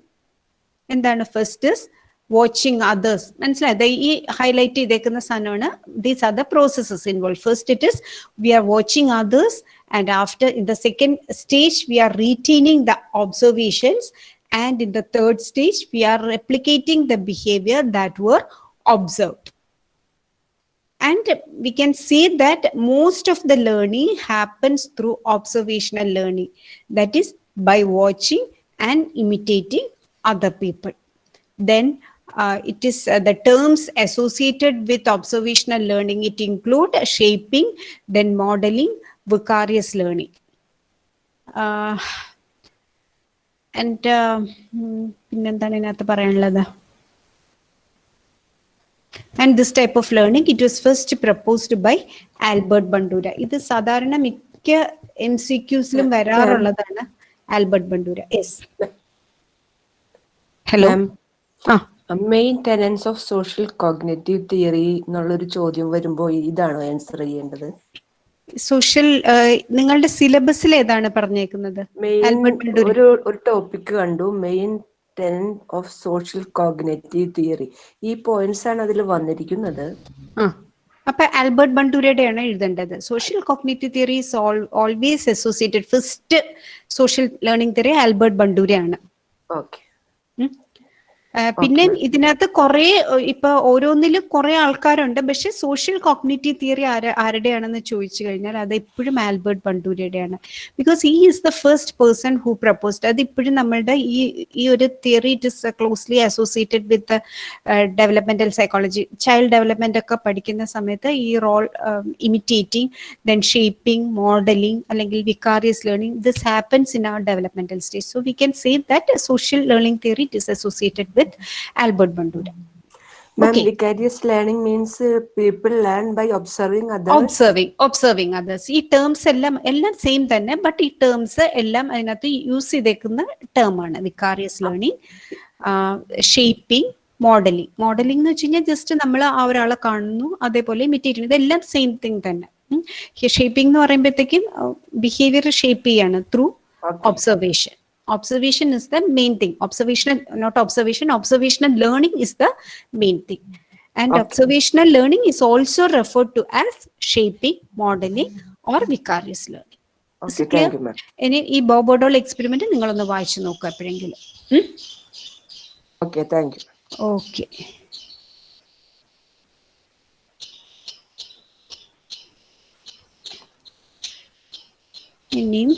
എന്താണ് ഫസ്റ്റ് ഇസ് വാച്ചിങ് അതേഴ്സ് മനസ്സിലായത് ഈ ഹൈലൈറ്റ് ചെയ്തേക്കുന്ന സാധനമാണ് these are the processes involve first it is we are watching others and after in the second stage we are retaining the observations and in the third stage we are replicating the behaviour that were observed and we can say that most of the learning happens through observational learning that is by watching and imitating other people then uh, it is uh, the terms associated with observational learning it include shaping then modeling vicarious learning uh, and uh, and this type of learning it was first proposed by albert bandura it is sadharana Bandura ഇത് സാധാരണ മിക്ക എം സി ക്യൂസിലും വരാറുള്ളതാണ് ആൽബർട്ട് ബണ്ടൂര യെസ് ഹലോ ആ main tenets of social cognitive theory എന്നുള്ളൊരു ചോദ്യം വരുമ്പോൾ ഇതാണോ ആൻസർ ചെയ്യേണ്ടത്? സോഷ്യൽ നിങ്ങളുടെ സിലബസിൽ ഏതാണ് പറഞ്ഞേക്കുന്നത്? ഒരു ഒരു ടോപ്പിക് കണ്ടു. Main ten of social cognitive theory ഈ പോയിന്റ്സ് ആണ് അതിൽ വന്നിരിക്കുന്നത്. അപ്പൊ ആൽബർട്ട് ബണ്ടൂരയുടെയാണ് എഴുതേണ്ടത്. Social cognitive theory is always associated first social learning theory Albert ബണ്ടൂരയാണ്. Okay പിന്നെ ഇതിനകത്ത് കുറെ ഇപ്പൊ ഓരോന്നിലും കുറെ ആൾക്കാരുണ്ട്. പക്ഷെ സോഷ്യൽ കോഗ്നിറ്റീവ് തിയറി ആര ആരുടെയാണെന്ന് ചോദിച്ചു കഴിഞ്ഞാൽ അത് എപ്പോഴും Albert ബണ്ടൂരിയുടെയാണ്. Because he is the first person who proposed അത് ഇപ്പോഴും നമ്മളുടെ ഈ ഈ ഒരു theory it is closely associated with developmental psychology child development ഒക്കെ പഠിക്കുന്ന സമയത്ത് ഈ role imitating then shaping modelling അല്ലെങ്കിൽ vicarious learning this happens in our developmental stage so we can say that social learning theory it is associated with Albert Bandura ma'am Okay. Vicarious learning means people learn by observing others observing observing others ഈ ടേംസ് എല്ലാം എല്ലാം സെയിം തന്നെ ബട്ട് ഈ ടേംസ് എല്ലാം അതിനകത്ത് യൂസ് ചെയ്തേക്കുന്ന ടേം ആണ്. Vicarious learning shaping modelling modelling എന്ന് വെച്ച് കഴിഞ്ഞാൽ ജസ്റ്റ് നമ്മൾ ആ ഒരാളെ കാണുന്നു അതേപോലെ ഇമിറ്റേറ്റ് ചെയ്യുന്നു ഇതെല്ലാം സെയിം തിങ് തന്നെ. ഷേപ്പിംഗ് എന്ന് പറയുമ്പോഴത്തേക്കും ബിഹേവിയർ ഷേപ്പ് ചെയ്യാണ് through observation. Observation is the main thing observational not observation observational learning is the main thing and Okay. observational learning is also referred to as shaping modeling or vicarious learning ഇനി ഈ ബോബോഡോൾ എക്സ്പെരിമെന്റ് നിങ്ങളൊന്ന് വായിച്ചു നോക്കുക എപ്പോഴെങ്കിലും ഓക്കെ താങ്ക് യു ഓക്കെ ഇനിയും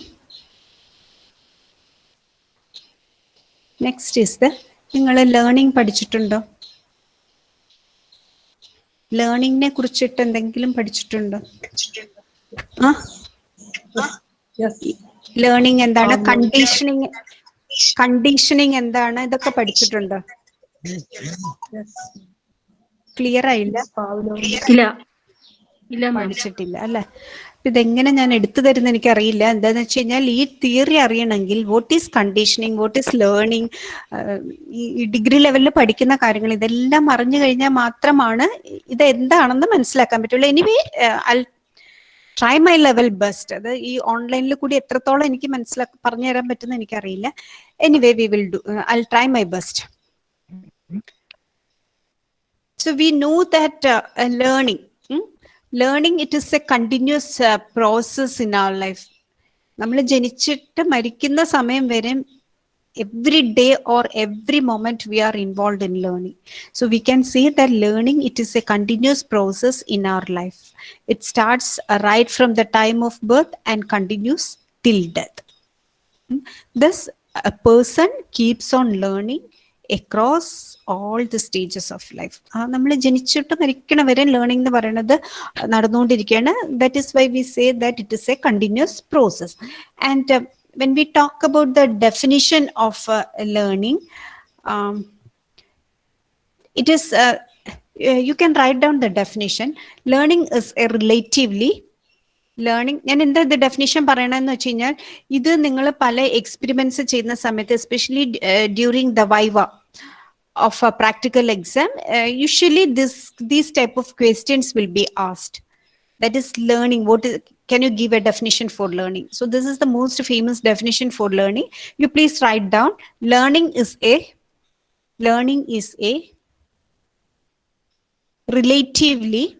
നെക്സ്റ്റ് ഇസ് ദ നിങ്ങൾ ലേണിംഗ് പഠിച്ചിട്ടുണ്ടോ? ലേണിംഗിനെ കുറിച്ചിട്ട് എന്തെങ്കിലും പഠിച്ചിട്ടുണ്ടോ? ആ? ലേണിംഗ് എന്താണ്? കണ്ടീഷനിങ് കണ്ടീഷനിങ് എന്താണ്? ഇതൊക്കെ പഠിച്ചിട്ടുണ്ടോ? ക്ലിയർ ആയില്ല? ഇല്ല. ഇല്ല മാം പഠിച്ചിട്ടില്ല അല്ലെ? ഇതെങ്ങനെ ഞാൻ എടുത്തു തരുന്ന എനിക്കറിയില്ല. എന്താന്ന് വെച്ച് കഴിഞ്ഞാൽ ഈ തിയറി അറിയണമെങ്കിൽ what is conditioning what is learning ഈ ഡിഗ്രി ലെവലിൽ പഠിക്കുന്ന കാര്യങ്ങൾ ഇതെല്ലാം അറിഞ്ഞു കഴിഞ്ഞാൽ മാത്രമാണ് ഇത് എന്താണെന്ന് മനസ്സിലാക്കാൻ പറ്റുള്ളൂ. Anyway I try my level best അത് ഈ ഓൺലൈനിൽ കൂടി എത്രത്തോളം എനിക്ക് മനസ്സിലാക്കി പറഞ്ഞു തരാൻ പറ്റുന്ന എനിക്കറിയില്ല. Anyway we will do I try my best so we know that uh, uh, learning, hmm? learning it is a continuous uh, process in our life. നമ്മൾ ജനിച്ചിട്ട് മരിക്കുന്ന സമയം വരെ every day or every moment we are involved in learning. So we can say that learning it is a continuous process in our life. It starts uh, right from the time of birth and continues till death. Hmm? Thus, a person keeps on learning across all the stages of life നമ്മൾ ജനിച്ചിട്ട് മരിക്കണ വരെ ലേണിംഗ് എന്ന് പറയുന്നത് നടന്നുകൊണ്ടിരിക്കുകയാണ് that is why we say that it is a continuous process and when we talk about the definition of learning it is uh, uh, you can write down the definition learning is a relatively learning ഞാൻ എന്താ ഇത് ഡെഫിനേഷൻ പറയണമെന്ന് വെച്ച് കഴിഞ്ഞാൽ ഇത് നിങ്ങൾ പല എക്സ്പെരിമെന്റ്സ് ചെയ്യുന്ന സമയത്ത് especially during the viva of a practical exam, uh, usually this these type of questions will be asked. That is learning. What is, can you give a definition for learning? So this is the most famous definition for learning. You please write down. Learning is a learning is a relatively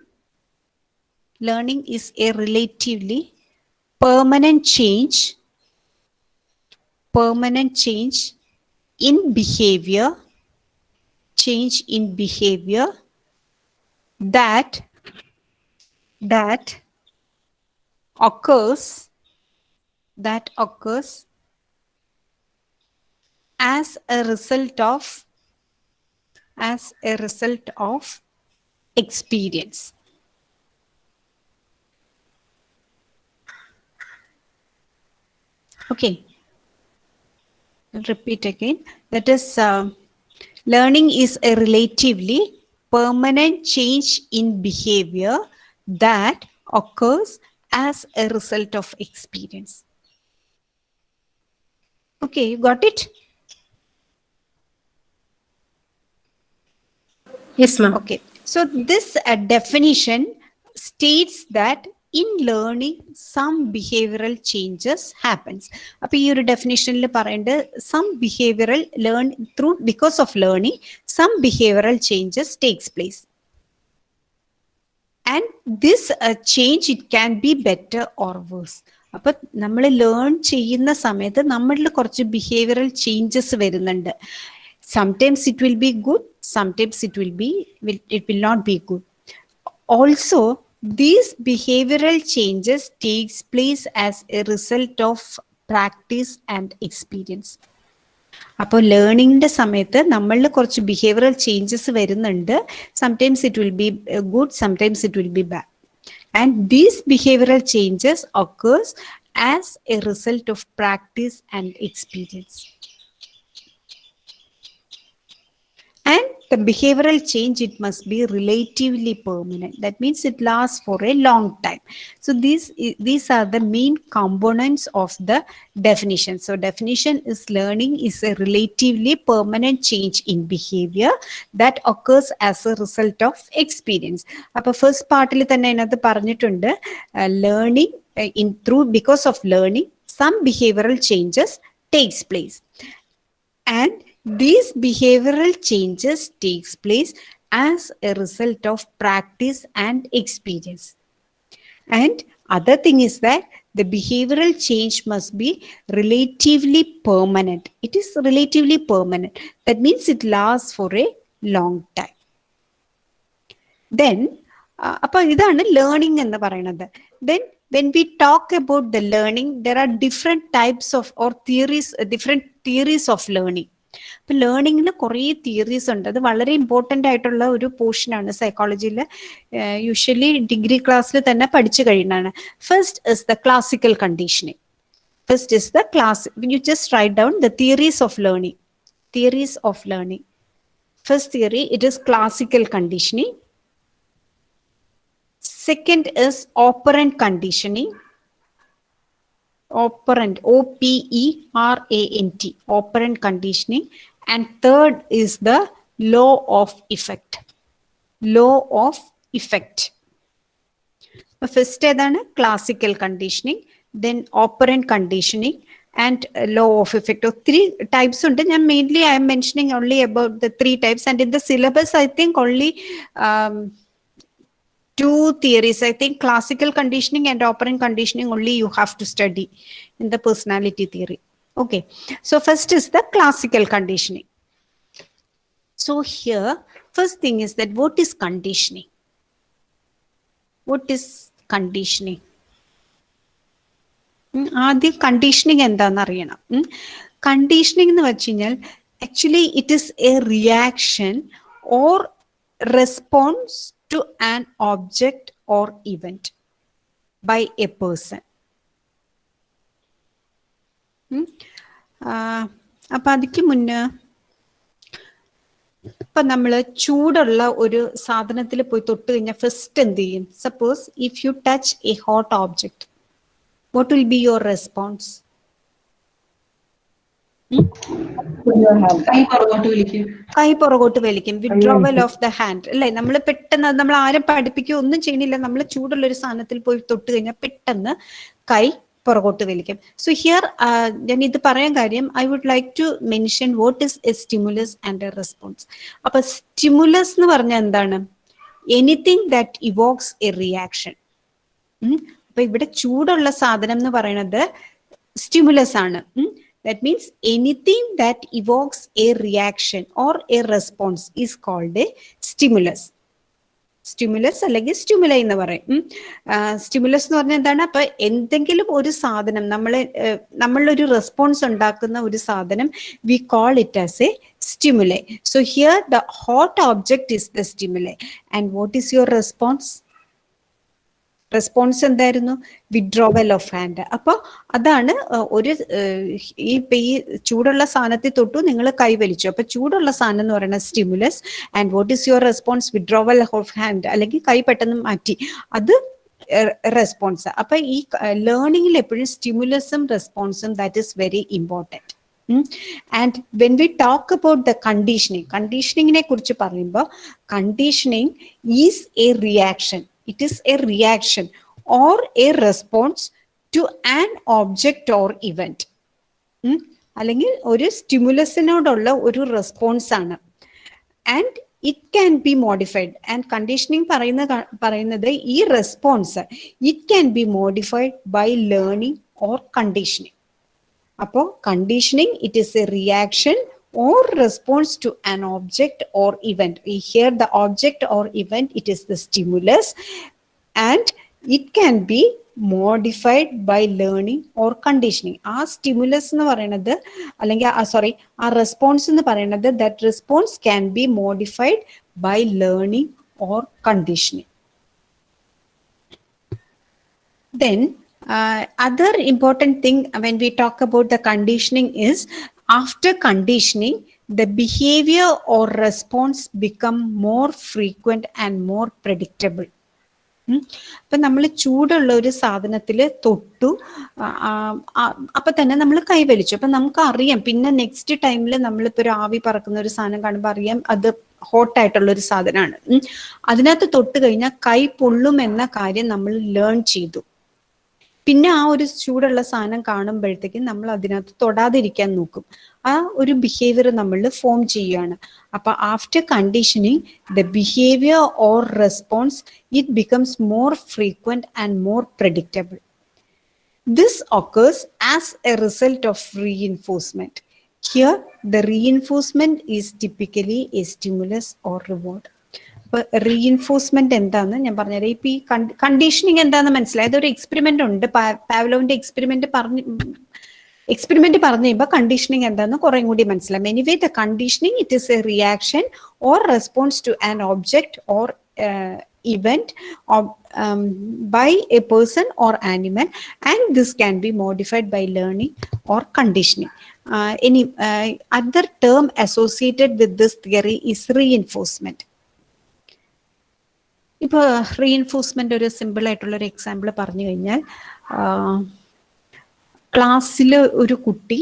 learning is a relatively permanent change permanent change in behavior change in behavior that that occurs that occurs as a result of as a result of experience. Okay. I'll repeat again. That is uh, learning is a relatively permanent change in behavior that occurs as a result of experience. Okay, you got it? Yes, ma'am. Okay, so this uh, definition states that in learning some behavioural changes happens അപ്പോൾ ഈ ഒരു ഡെഫിനേഷനിൽ പറയേണ്ടത് some behavioural learn through because of learning some behavioural changes takes place and this change it can be better or worse അപ്പൊ നമ്മൾ ലേൺ ചെയ്യുന്ന സമയത്ത് നമ്മളിൽ കുറച്ച് ബിഹേവിയറൽ ചേഞ്ചസ് വരുന്നുണ്ട്. Sometimes it will be good sometimes it will be it will not be good also these behavioral changes takes place as a result of practice and experience. അപ്പോൾ ലേണിങ്ങിന്റെ സമയത്ത് നമ്മളിൽ കുറച്ച് ബിഹേവിയറൽ ചേഞ്ചസ് വരുന്നുണ്ട്. Sometimes it will be good sometimes it will be bad and these behavioural changes occurs as a result of practice and experience and the behavioral change it must be relatively permanent that means it lasts for a long time so these i- these are the main components of the definition so definition is learning is a relatively permanent change in behavior that occurs as a result of experience അപ്പൊ ഫസ്റ്റ് പാർട്ടിൽ തന്നെ അതിനകത്ത് പറഞ്ഞിട്ടുണ്ട് learning in through because of learning some behavioural changes takes place and these behavioral changes takes place as a result of practice and experience and other thing is that the behavioral change must be relatively permanent it is relatively permanent that means it lasts for a long time then uh, അപ്പോൾ ഇതാണ് ലേണിംഗ് എന്ന് പറയുന്നത് then when we talk about the learning there are different types of or theories uh, different theories of learning ലേണിങ്ങിൽ കുറേ തിയറീസ് ഉണ്ട്. അത് വളരെ ഇമ്പോർട്ടന്റ് ആയിട്ടുള്ള ഒരു പോർഷനാണ് സൈക്കോളജിയിൽ യൂഷ്വലി ഡിഗ്രി ക്ലാസ്സിൽ തന്നെ പഠിച്ചു കഴിയുന്നതാണ്. First is the classical conditioning first is the class you just write down the theories of learning theories of learning first theory it is classical conditioning second is operant conditioning. Operant, O P E R A N T, operant conditioning. And third is the law of effect. Law of effect. First ഏതാണ് classical conditioning then operant conditioning and law of effect ഒത്തിരി ടൈപ്സ് ഉണ്ട് ഞാൻ mainly I'm mentioning only about the three types and in the syllabus I think only two theories. I think classical conditioning and operant conditioning only you have to study in the personality theory. Okay. So first is the classical conditioning. So here, first thing is that what is conditioning? What is conditioning? ഉം, ആദ്യം കണ്ടീഷനിങ് എന്താണെന്ന് അറിയണം കണ്ടീഷനിങ് എന്ന് വെച്ച് കഴിഞ്ഞാൽ actually it is a reaction or response To an object or event by a person അപ്പൊ അതിക്ക് മുന്നേ ഇപ്പൊ നമ്മൾ ചൂടുള്ള ഒരു സാധനത്തിൽ പോയി തൊട്ട് കഴിഞ്ഞാൽ ഫസ്റ്റ് എന്ത് ചെയ്യും? Suppose if you touch a hot object what will be your response. കൈ പുറകോട്ട് വലിക്കും. വിഡ്രോവൽ ഓഫ് ദ ഹാൻഡ് അല്ലെ? നമ്മൾ പെട്ടെന്ന് നമ്മൾ ആരും പഠിപ്പിക്കുകയോ ഒന്നും ചെയ്യുന്നില്ല നമ്മൾ ചൂടുള്ള ഒരു സാധനത്തിൽ പോയി തൊട്ട് കഴിഞ്ഞാൽ പെട്ടെന്ന് കൈ പുറകോട്ട് വലിക്കും. സോ ഹിയർ ഞാൻ ഇത് പറയാൻ കാര്യം I would like to mention what is a stimulus and a response അപ്പൊ സ്റ്റിമുലസ് എന്ന് പറഞ്ഞാൽ എന്താണ്? Anything that evokes a reaction അപ്പൊ ഇവിടെ ചൂടുള്ള സാധനം എന്ന് പറയുന്നത് സ്റ്റിമുലസ് ആണ്. That means anything that evokes a reaction or a response is called a stimulus. Stimulus അല്ലെങ്കിൽ സ്റ്റിമുല എന്ന് പറയും. സ്റ്റിമുലസ് എന്ന് പറഞ്ഞാൽ എന്താണ്? അപ്പൊ എന്തെങ്കിലും ഒരു സാധനം നമ്മൾ നമ്മളൊരു റെസ്പോൺസ് ഉണ്ടാക്കുന്ന ഒരു സാധനം we call it as a stimuli so here the hot object is the stimuli and what is your response response എന്തായിരുന്നു? വിഡ്രോവൽ ഓഫ് ഹാൻഡ് അപ്പോൾ അതാണ് ഒരു ഈ ഈ ചൂടുള്ള സാധനത്തിൽ തൊട്ടു നിങ്ങൾ കൈവലിച്ചു അപ്പോൾ ചൂടുള്ള സാധനം എന്ന് പറയുന്നത് stimulus and what is your response withdrawal of hand അല്ലെങ്കിൽ കൈ പെട്ടെന്ന് മാറ്റി. അത് റെസ്പോൺസ് അപ്പൊ ഈ ലേണിംഗിൽ എപ്പോഴും സ്റ്റിമുലസും റെസ്പോൺസും that is very important and when we talk about the conditioning കണ്ടീഷനിങ്ങിനെ കുറിച്ച് പറയുമ്പോൾ conditioning is a reaction it a a reaction or a response to an or or event അല്ലെങ്കിൽ ഒരു സ്റ്റിമുലസിനോടുള്ള ഒരു റെസ്പോൺസ് ആണ്. And it can be modified and conditioning പറയുന്ന പറയുന്നത് ഈ response it can be modified by learning or conditioning അപ്പോൾ conditioning it is a reaction or response to an object or event. We hear the object or event, it is the stimulus, and it can be modified by learning or conditioning ആ സ്റ്റിമുലസ് എന്ന് പറയുന്നത് അല്ലെങ്കിൽ സോറി ആ റെസ്പോൺസ് എന്ന് പറയുന്നത് that response can be modified by learning or conditioning then uh, other important thing when we talk about the conditioning is after conditioning the behavior or response become more frequent and more predictable. ഉം. നമ്മൾ ചൂടുള്ള ഒരു സാധനത്തിൽ തൊട്ടു അപ്പൊ തന്നെ നമ്മൾ കൈവലിച്ചു. അപ്പൊ നമുക്ക് അറിയാം പിന്നെ നെക്സ്റ്റ് ടൈമിൽ നമ്മളിപ്പോ ഒരു ആവി പറക്കുന്ന ഒരു സാധനം കാണുമ്പോൾ അറിയാം അത് ഹോട്ടായിട്ടുള്ള ഒരു സാധനമാണ് അതിനകത്ത് തൊട്ട് കഴിഞ്ഞാൽ കൈ പൊള്ളും എന്ന കാര്യം നമ്മൾ ലേൺ ചെയ്തു. പിന്നെ ആ ഒരു ചൂടുള്ള സാധനം കാണുമ്പോഴത്തേക്കും നമ്മൾ അതിനകത്ത് തൊടാതിരിക്കാൻ നോക്കും ആ ഒരു ബിഹേവിയർ നമ്മൾ ഫോം ചെയ്യുകയാണ് അപ്പൊ after conditioning the behaviour or response it becomes more frequent and more predictable This occurs as a result of reinforcement. Here, the reinforcement is typically a stimulus or reward. അപ്പൊ റീഇൻഫോഴ്സ്മെന്റ് എന്താന്ന് ഞാൻ പറഞ്ഞുതരാം. ഇപ്പൊ ഈ കണ്ടീഷനിങ് എന്താന്ന് മനസ്സിലായത് ഒരു എക്സ്പെരിമെന്റ് ഉണ്ട്. പാവ്ലോവിന്റെ എക്സ്പെരിമെന്റ് പറഞ്ഞ് എക്സ്പെരിമെന്റ് പറഞ്ഞു കഴിയുമ്പോൾ കണ്ടീഷനിങ് എന്താന്ന് കുറേ കൂടി മനസ്സിലാവും. Anyway the conditioning it is a reaction or response to an object or event by um, by a person or animal and this can be modified by learning or conditioning. Uh, any uh, other term associated with this ഇപ്പോൾ റീഇൻഫോഴ്സ്മെന്റ് ഒരു ഒരു എക്സാമ്പിൾ പറഞ്ഞു കഴിഞ്ഞാൽ ക്ലാസ്സിൽ ഒരു കുട്ടി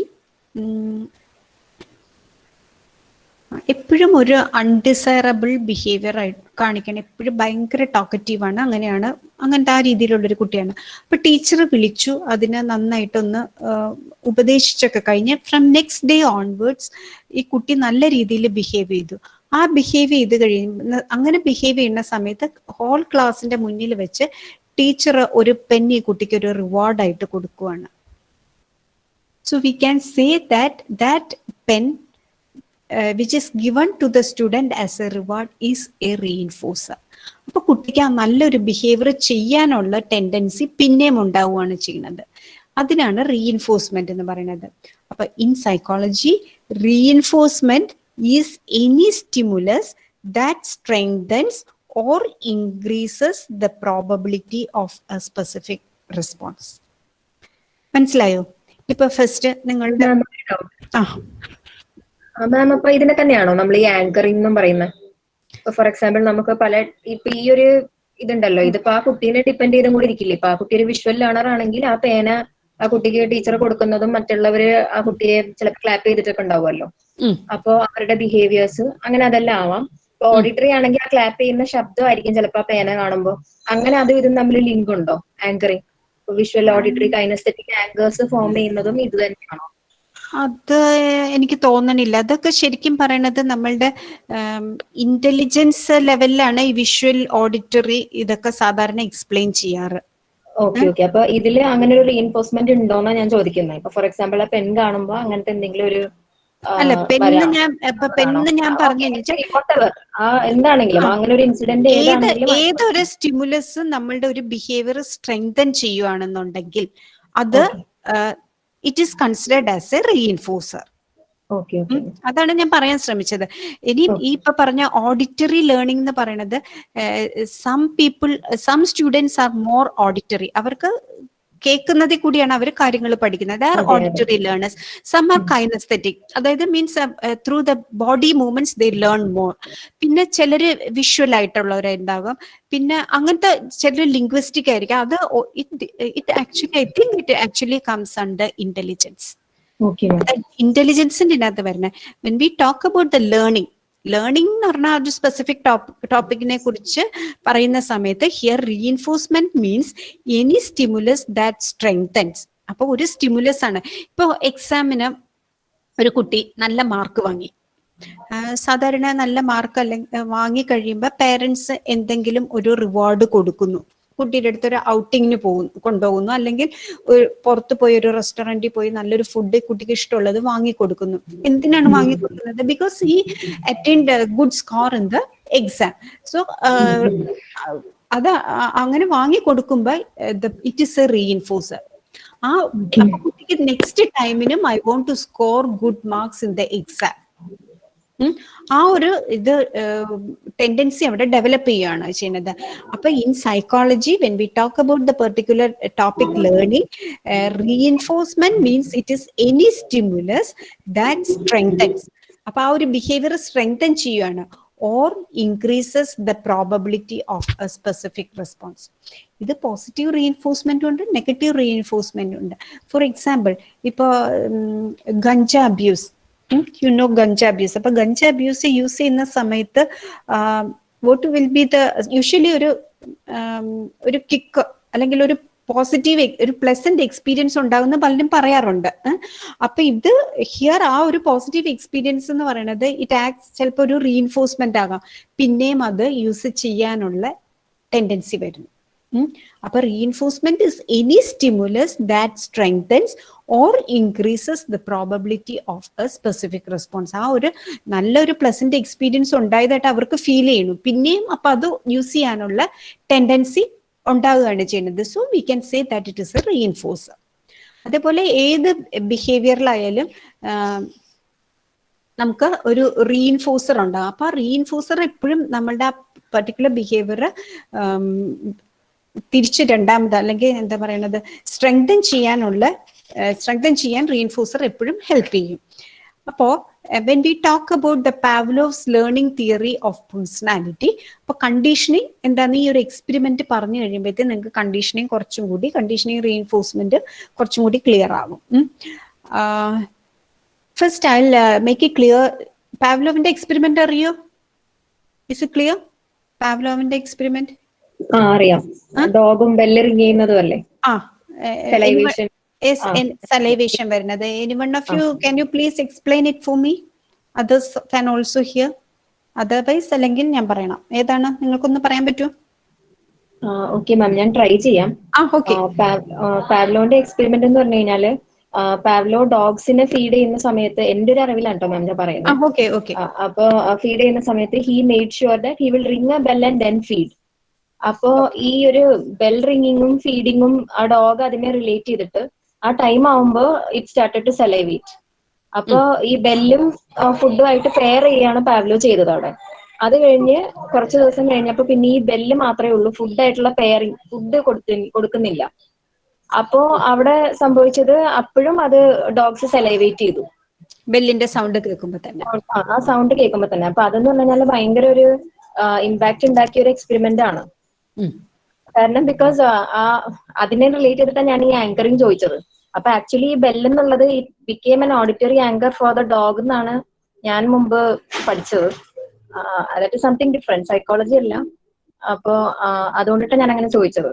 എപ്പോഴും ഒരു അൺഡിസൈറബിൾ ബിഹേവിയർ കാണിക്കണം. എപ്പോഴും ഭയങ്കര ടോക്കറ്റീവാണ് അങ്ങനെയാണ് അങ്ങനത്തെ ആ രീതിയിലുള്ളൊരു കുട്ടിയാണ്. അപ്പൊ ടീച്ചർ വിളിച്ചു അതിനെ നന്നായിട്ടൊന്ന് ഉപദേശിച്ചൊക്കെ കഴിഞ്ഞ് ഫ്രം നെക്സ്റ്റ് ഡേ ഓൺവേർഡ്സ് ഈ കുട്ടി നല്ല രീതിയിൽ ബിഹേവ് ചെയ്തു. ആ ബിഹേവ് ചെയ്ത് കഴിയുന്ന അങ്ങനെ ബിഹേവ് ചെയ്യുന്ന സമയത്ത് ഹോൾ ക്ലാസിന്റെ മുന്നിൽ വെച്ച് ടീച്ചർ ഒരു ഈ കുട്ടിക്ക് ഒരു റിവാർഡായിട്ട് കൊടുക്കുവാണ്. So we can say that that pen which is given to the student as a reward is a reinforcer അപ്പൊ കുട്ടിക്ക് ആ നല്ലൊരു ബിഹേവിയർ ചെയ്യാനുള്ള ടെൻഡൻസി പിന്നെയും ഉണ്ടാവുകയാണ് ചെയ്യുന്നത്. അതിനാണ് റീഇൻഫോഴ്സ്മെന്റ് എന്ന് പറയുന്നത്. അപ്പൊ in psychology reinforcement is any stimulus that strengthens or increases the probability of a specific response. മനസ്സിലായോ? ഇപ്പൊ ഫസ്റ്റ് നിങ്ങളുടെ മാം അപ്പൊ ഇതിനെ തന്നെയാണോ നമ്മൾ ഈ ആങ്കറിംഗ് എന്നും പറയുന്നത്? ഫോർ എക്സാമ്പിൾ നമുക്ക് പല ഇപ്പൊ ഈ ഒരു ഇതുണ്ടല്ലോ. ഇതിപ്പോ ആ കുട്ടീനെ ഡിപ്പെൻഡ് ചെയ്തും കൂടി ഇരിക്കില്ലേ? ഇപ്പൊ ആ കുട്ടി ഒരു വിഷ്വൽ ലേണർ ആണെങ്കിൽ ആ പേന ആ കുട്ടിക്ക് ടീച്ചർ കൊടുക്കുന്നതും മറ്റുള്ളവര് ആ കുട്ടിയെ ചിലപ്പോൾ ക്ലാപ്പ് ചെയ്തിട്ടൊക്കെ ഉണ്ടാവുമല്ലോ. അപ്പോ അവരുടെ ബിഹേവിയേഴ്സ് അങ്ങനെ അതെല്ലാം ആവാം. ഓഡിറ്ററി ആണെങ്കിൽ ആ ക്ലാപ്പ് ചെയ്യുന്ന ശബ്ദമായിരിക്കും ചിലപ്പോൾ ആ പേന കാണുമ്പോൾ അങ്ങനെ അതും ഇതും തമ്മിൽ ലിങ്ക് ഉണ്ടോ? Anchoring visual auditory kinaesthetic anchors form ചെയ്യുന്നതും ഇത് തന്നെയാണോ? അത് എനിക്ക് തോന്നണില്ല. അതൊക്കെ ശരിക്കും പറയണത് നമ്മളുടെ ഇന്റലിജൻസ് ലെവലിലാണ് ഈ വിഷ്വൽ ഓഡിറ്ററി ഇതൊക്കെ സാധാരണ എക്സ്പ്ലെയിൻ ചെയ്യാറ്. ഓക്കെ ഓക്കെ അപ്പൊ ഇതിൽ അങ്ങനെ ഒരു റീഎൻഫോഴ്സ്മെന്റ് ഉണ്ടോന്നാ ഞാൻ ചോദിക്കുന്നത് ഇപ്പൊ ഫോർ എക്സാമ്പിൾ ആ പെൺ കാണുമ്പോ അങ്ങനത്തെ എന്തെങ്കിലും ഒരു അല്ല പെണ്ണ് ഞാൻ പെണ്ണ് ഞാൻ പറഞ്ഞു എന്താണെങ്കിലും അങ്ങനെ ഒരു ഇൻസിഡന്റ് ഏത് ഏതൊരു സ്റ്റിമുലസ് നമ്മളുടെ ഒരു ബിഹേവിയർ സ്ട്രെങ്തൻ ചെയ്യുവാണെന്നുണ്ടെങ്കിൽ അത് it is considered as a reinforcer അതാണ് ഞാൻ പറയാൻ ശ്രമിച്ചത്. ഇനി ഈ ഇപ്പൊ പറഞ്ഞ ഓഡിറ്ററി ലേണിംഗ് എന്ന് പറയുന്നത് some people some students are more auditory അവർക്ക് കേൾക്കുന്നതിൽ കൂടിയാണ് അവർ കാര്യങ്ങൾ പഠിക്കുന്നത്. Are. Auditory learners some are kinesthetic അതായത് means through the body movements they learn more പിന്നെ ചിലര് വിഷ്വൽ ആയിട്ടുള്ളവരുണ്ടാകും. പിന്നെ അങ്ങനത്തെ ചിലർ ലിംഗ്വിസ്റ്റിക് ആയിരിക്കും. അത് it actually I think it actually comes under intelligence ഇന്റലിജൻസിന്റെ അകത്ത് വരുന്നത് when we talk about the learning learning എന്ന് പറഞ്ഞാൽ ഒരു സ്പെസിഫിക് ടോപ്പിക്കിനെ കുറിച്ച് പറയുന്ന സമയത്ത് here reinforcement means any stimulus that strengthens അപ്പൊ ഒരു സ്റ്റിമുലസ് ആണ്. ഇപ്പൊ എക്സാമിന് ഒരു കുട്ടി നല്ല മാർക്ക് വാങ്ങി. സാധാരണ നല്ല മാർക്ക് അല്ലെങ്കിൽ വാങ്ങി പേരൻസ് എന്തെങ്കിലും ഒരു റിവാർഡ് കൊടുക്കുന്നു. കുട്ടിയുടെ അടുത്ത് ഒരു ഔട്ടിങ്ങിന് പോകുന്നു കൊണ്ടുപോകുന്നു. അല്ലെങ്കിൽ ഒരു പുറത്ത് പോയി ഒരു റെസ്റ്റോറന്റിൽ പോയി നല്ലൊരു ഫുഡ് കുട്ടിക്ക് ഇഷ്ടമുള്ളത് വാങ്ങി കൊടുക്കുന്നു. എന്തിനാണ് വാങ്ങി കൊടുക്കുന്നത്? ബിക്കോസ് ഈ attend good score in the exam so അത് അങ്ങനെ വാങ്ങി കൊടുക്കുമ്പോൾ ഇറ്റ് ഇസ് എ റീഇൻഫോഴ്സർ ആ കുട്ടിക്ക് next ടൈമിനും I want to score good marks in the exam. ആ ഒരു ഇത് ടെൻഡൻസി അവിടെ ഡെവലപ്പ് ചെയ്യുകയാണ് ചെയ്യുന്നത്. അപ്പൊ in psychology when we talk about the particular topic learning reinforcement means it is any stimulus that strengthens അപ്പൊ ആ ഒരു ബിഹേവിയർ സ്ട്രെങ്തൻ ചെയ്യുകയാണ് or increases the probability of a specific response ഇത് പോസിറ്റീവ് റീഎൻഫോഴ്സ്മെന്റ് ഉണ്ട് നെഗറ്റീവ് റീഎൻഫോഴ്സ്മെന്റ് ഉണ്ട്. ഫോർ എക്സാമ്പിൾ ഇപ്പോൾ ganja abuse you know ganja abuse അപ്പൊ ഗഞ്ച അബ്യൂസ് യൂസ് ചെയ്യുന്ന സമയത്ത് what will be the usually ഒരു ഒരു കിക്ക് അല്ലെങ്കിൽ ഒരു പോസിറ്റീവ് ഒരു പ്ലസന്റ് എക്സ്പീരിയൻസ് ഉണ്ടാകുന്ന പലരും പറയാറുണ്ട്. അപ്പൊ ഇത് ഹിയർ ആ ഒരു പോസിറ്റീവ് എക്സ്പീരിയൻസ് എന്ന് പറയുന്നത് ഇറ്റ് ആക്സ് ചിലപ്പോൾ ഒരു റീഎൻഫോഴ്സ്മെന്റ് ആകാം പിന്നെയും അത് യൂസ് ചെയ്യാനുള്ള ടെൻഡൻസി വരുന്നു. അപ്പൊ reinforcement is any stimulus that strengthens or increases the probability of a specific response ആ ഒരു നല്ലൊരു പ്ലസന്റ് എക്സ്പീരിയൻസ് ഉണ്ടായതായിട്ട് അവർക്ക് ഫീൽ ചെയ്യുന്നു. പിന്നെയും അപ്പൊ അത് യൂസ് ചെയ്യാനുള്ള ടെൻഡൻസി ഉണ്ടാവുകയാണ് ചെയ്യുന്നത്. So we can say that it is a reinforcer അതേപോലെ ഏത് ബിഹേവിയറിലായാലും നമുക്ക് ഒരു റീഇൻഫോഴ്സർ ഉണ്ടാകും അപ്പൊ ആ റീഇൻഫോഴ്സർ എപ്പോഴും നമ്മളുടെ ആ പർട്ടിക്കുലർ ബിഹേവിയർ തിരിച്ച് രണ്ടാമത് അല്ലെങ്കിൽ എന്താ പറയുന്നത് സ്ട്രെങ്തൻ ചെയ്യാനുള്ള സ്ട്രെങ്തൻ ചെയ്യാൻ റീഇൻഫോഴ്സർ എപ്പോഴും ഹെൽപ്പ് ചെയ്യും. അപ്പോ when we talk about the Pavlov's learning theory of personality അപ്പൊ കണ്ടീഷനിങ് എന്താണ് ഈ ഒരു എക്സ്പെരിമെന്റ് പറഞ്ഞു കഴിയുമ്പോഴത്തേക്ക് നിങ്ങൾക്ക് കണ്ടീഷനിങ് കുറച്ചും കൂടി കണ്ടീഷനിങ് റീഇൻഫോഴ്സ്മെന്റ് കുറച്ചും കൂടി ക്ലിയർ ആകും first I make it clear പാവ്ലോവിന്റെ experiment അറിയോ? ഇസ് ഇറ്റ് ക്ലിയർ പാവ്ലോവിന്റെ എക്സ്പെരിമെന്റ് ആ അറിയാം. ഡോഗും ബെല്ലറിങ് ചെയ്യുന്നതും അല്ലേ ആ. Salivation. സലൈവേഷൻ വരുന്നത് any one of you can you please explain it for me others can also hear otherwise അല്ലെങ്കിൽ ഞാൻ പറയണം. ഏതാണ്? നിങ്ങൾക്കൊന്ന് പറയാൻ പറ്റുമോ ഓക്കെ മാം ഞാൻ ട്രൈ ചെയ്യാം. പാവ്ലോന്റെ എക്സ്പെരിമെന്റ് എന്ന് പറഞ്ഞു കഴിഞ്ഞാൽ പാവ്ലോ ഡോഗ്സിനെ ഫീഡ് ചെയ്യുന്ന സമയത്ത് എന്റെ ഒരു അറിവിലാണ് കേട്ടോ മാം ഞാൻ പറയുന്നത്. അപ്പൊ ഫീഡ് ചെയ്യുന്ന സമയത്ത് he made sure that he will ring a bell and then feed അപ്പോ ഈ ഒരു ബെൽ റിംഗിങ്ങും ഫീഡിങ്ങും ആ ഡോഗ് അതിനെ റിലേറ്റ് ചെയ്തിട്ട് ആ ടൈം ആവുമ്പോ ഇറ്റ് സ്റ്റാർട്ടഡ് ടു സെലൈവേറ്റ് അപ്പോ ഈ ബെല്ലും ഫുഡുമായിട്ട് പെയർ ചെയ്യാണ് പാവ്ലോ ചെയ്തത് അവിടെ. അത് കഴിഞ്ഞ് കുറച്ച് ദിവസം കഴിഞ്ഞപ്പോ പിന്നെ ഈ ബെല്ല് മാത്രമേ ഉള്ളൂ. ഫുഡായിട്ടുള്ള പെയറിങ് ഫുഡ് കൊടുക്കുന്നില്ല. അപ്പോ അവിടെ സംഭവിച്ചത് അപ്പോഴും അത് ഡോഗ്സ് സെലൈവേറ്റ് ചെയ്തു. ബെല്ലിന്റെ സൗണ്ട് കേൾക്കുമ്പോ തന്നെ. ആ, സൗണ്ട് കേൾക്കുമ്പോ തന്നെ. അപ്പൊ അതെന്ന് പറഞ്ഞാൽ ഭയങ്കര ഒരു ഇമ്പാക്ട് ഉണ്ടാക്കിയ ഒരു എക്സ്പെരിമെന്റ് ആണ്. കാരണം ബിക്കോസ് ആ അതിനെ റിലേറ്റ് ചെയ്തിട്ടാണ് ഞാൻ ഈ ആങ്കറിങ് ചോദിച്ചത്. അപ്പൊ ആക്ച്വലി ഈ ബെല്ലെന്നുള്ളത് it became an auditory anchor for the dog എന്നാണ് ഞാൻ മുമ്പ് പഠിച്ചത്. അതായത് സംതിങ് ഡിഫറെന്റ് സൈക്കോളജി അല്ല. അപ്പോ അതുകൊണ്ടിട്ടാണ് ഞാൻ അങ്ങനെ ചോദിച്ചത്.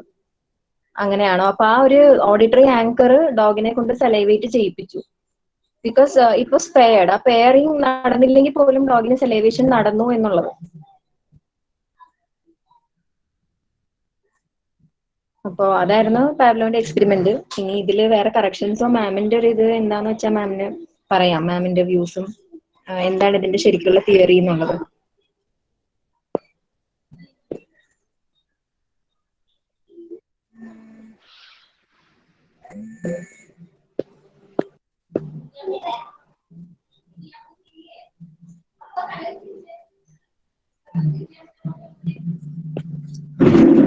അങ്ങനെയാണോ? അപ്പൊ ആ ഒരു ഓഡിറ്ററി ആങ്കർ ഡോഗിനെ കൊണ്ട് സെലൈവേറ്റ് ചെയ്യിപ്പിച്ചു. ബിക്കോസ് ഇറ്റ് വാസ് പെയർഡ് ആ പെയറിങ് നടന്നില്ലെങ്കിൽ പോലും ഡോഗിന് സെലൈവേഷൻ നടന്നു എന്നുള്ളത്. അപ്പോ അതായിരുന്നു പാബ്ലോന്റെ എക്സ്പെരിമെന്റ് ഇനി ഇതിൽ വേറെ കറക്ഷൻസോ മാമിന്റെ ഒരു ഇത് എന്താന്ന് വെച്ചാൽ മാമിന് പറയാം. മാമിന്റെ വ്യൂസും എന്താണ് ഇതിന്റെ ശരിക്കുള്ള തിയറി എന്നുള്ളത്. ഞാൻ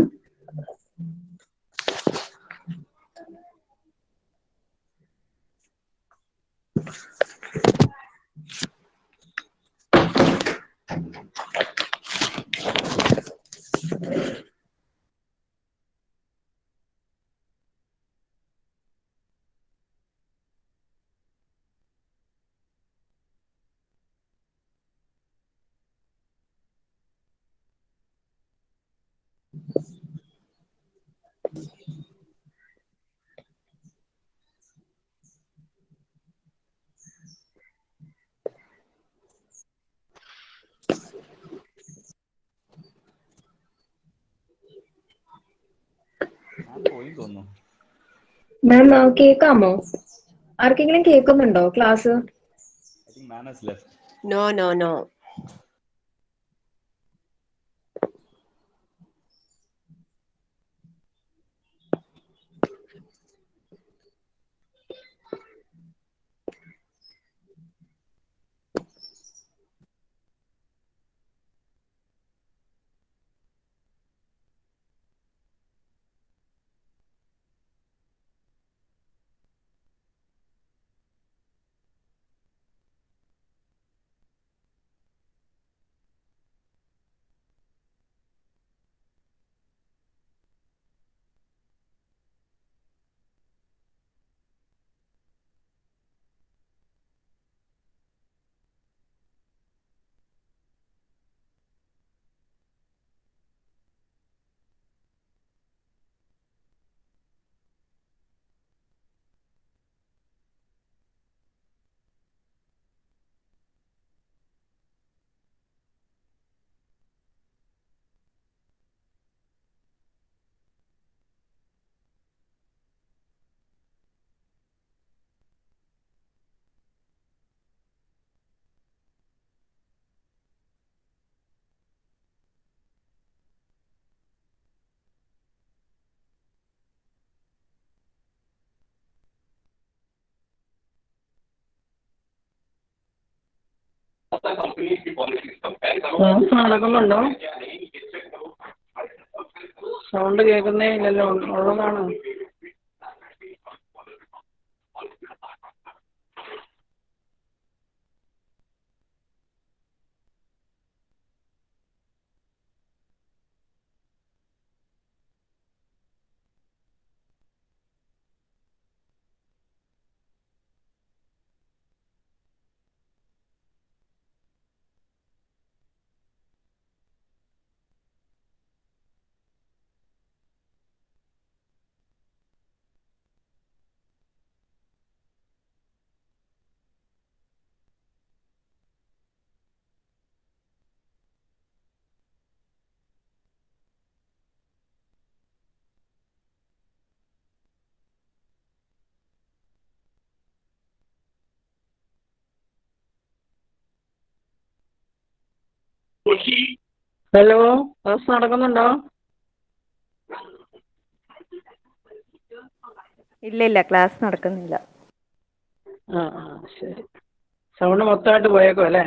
മാം കേൾക്കാമോ ആർക്കെങ്കിലും കേൾക്കുന്നുണ്ടോ ക്ലാസ്? നോ നോ നോ നടക്കുന്നുണ്ടോ സൗണ്ട് കേൾക്കുന്നേ ഇല്ലല്ലോ. ഉള്ളതാണോ. ഹലോ ക്ലാസ് നടക്കുന്നുണ്ടോ? ഇല്ല ഇല്ല ക്ലാസ് നടക്കുന്നില്ല. ആ ആ ശരി. സൗണ്ട് മൊത്തമായിട്ട് പോയേക്കും അല്ലേ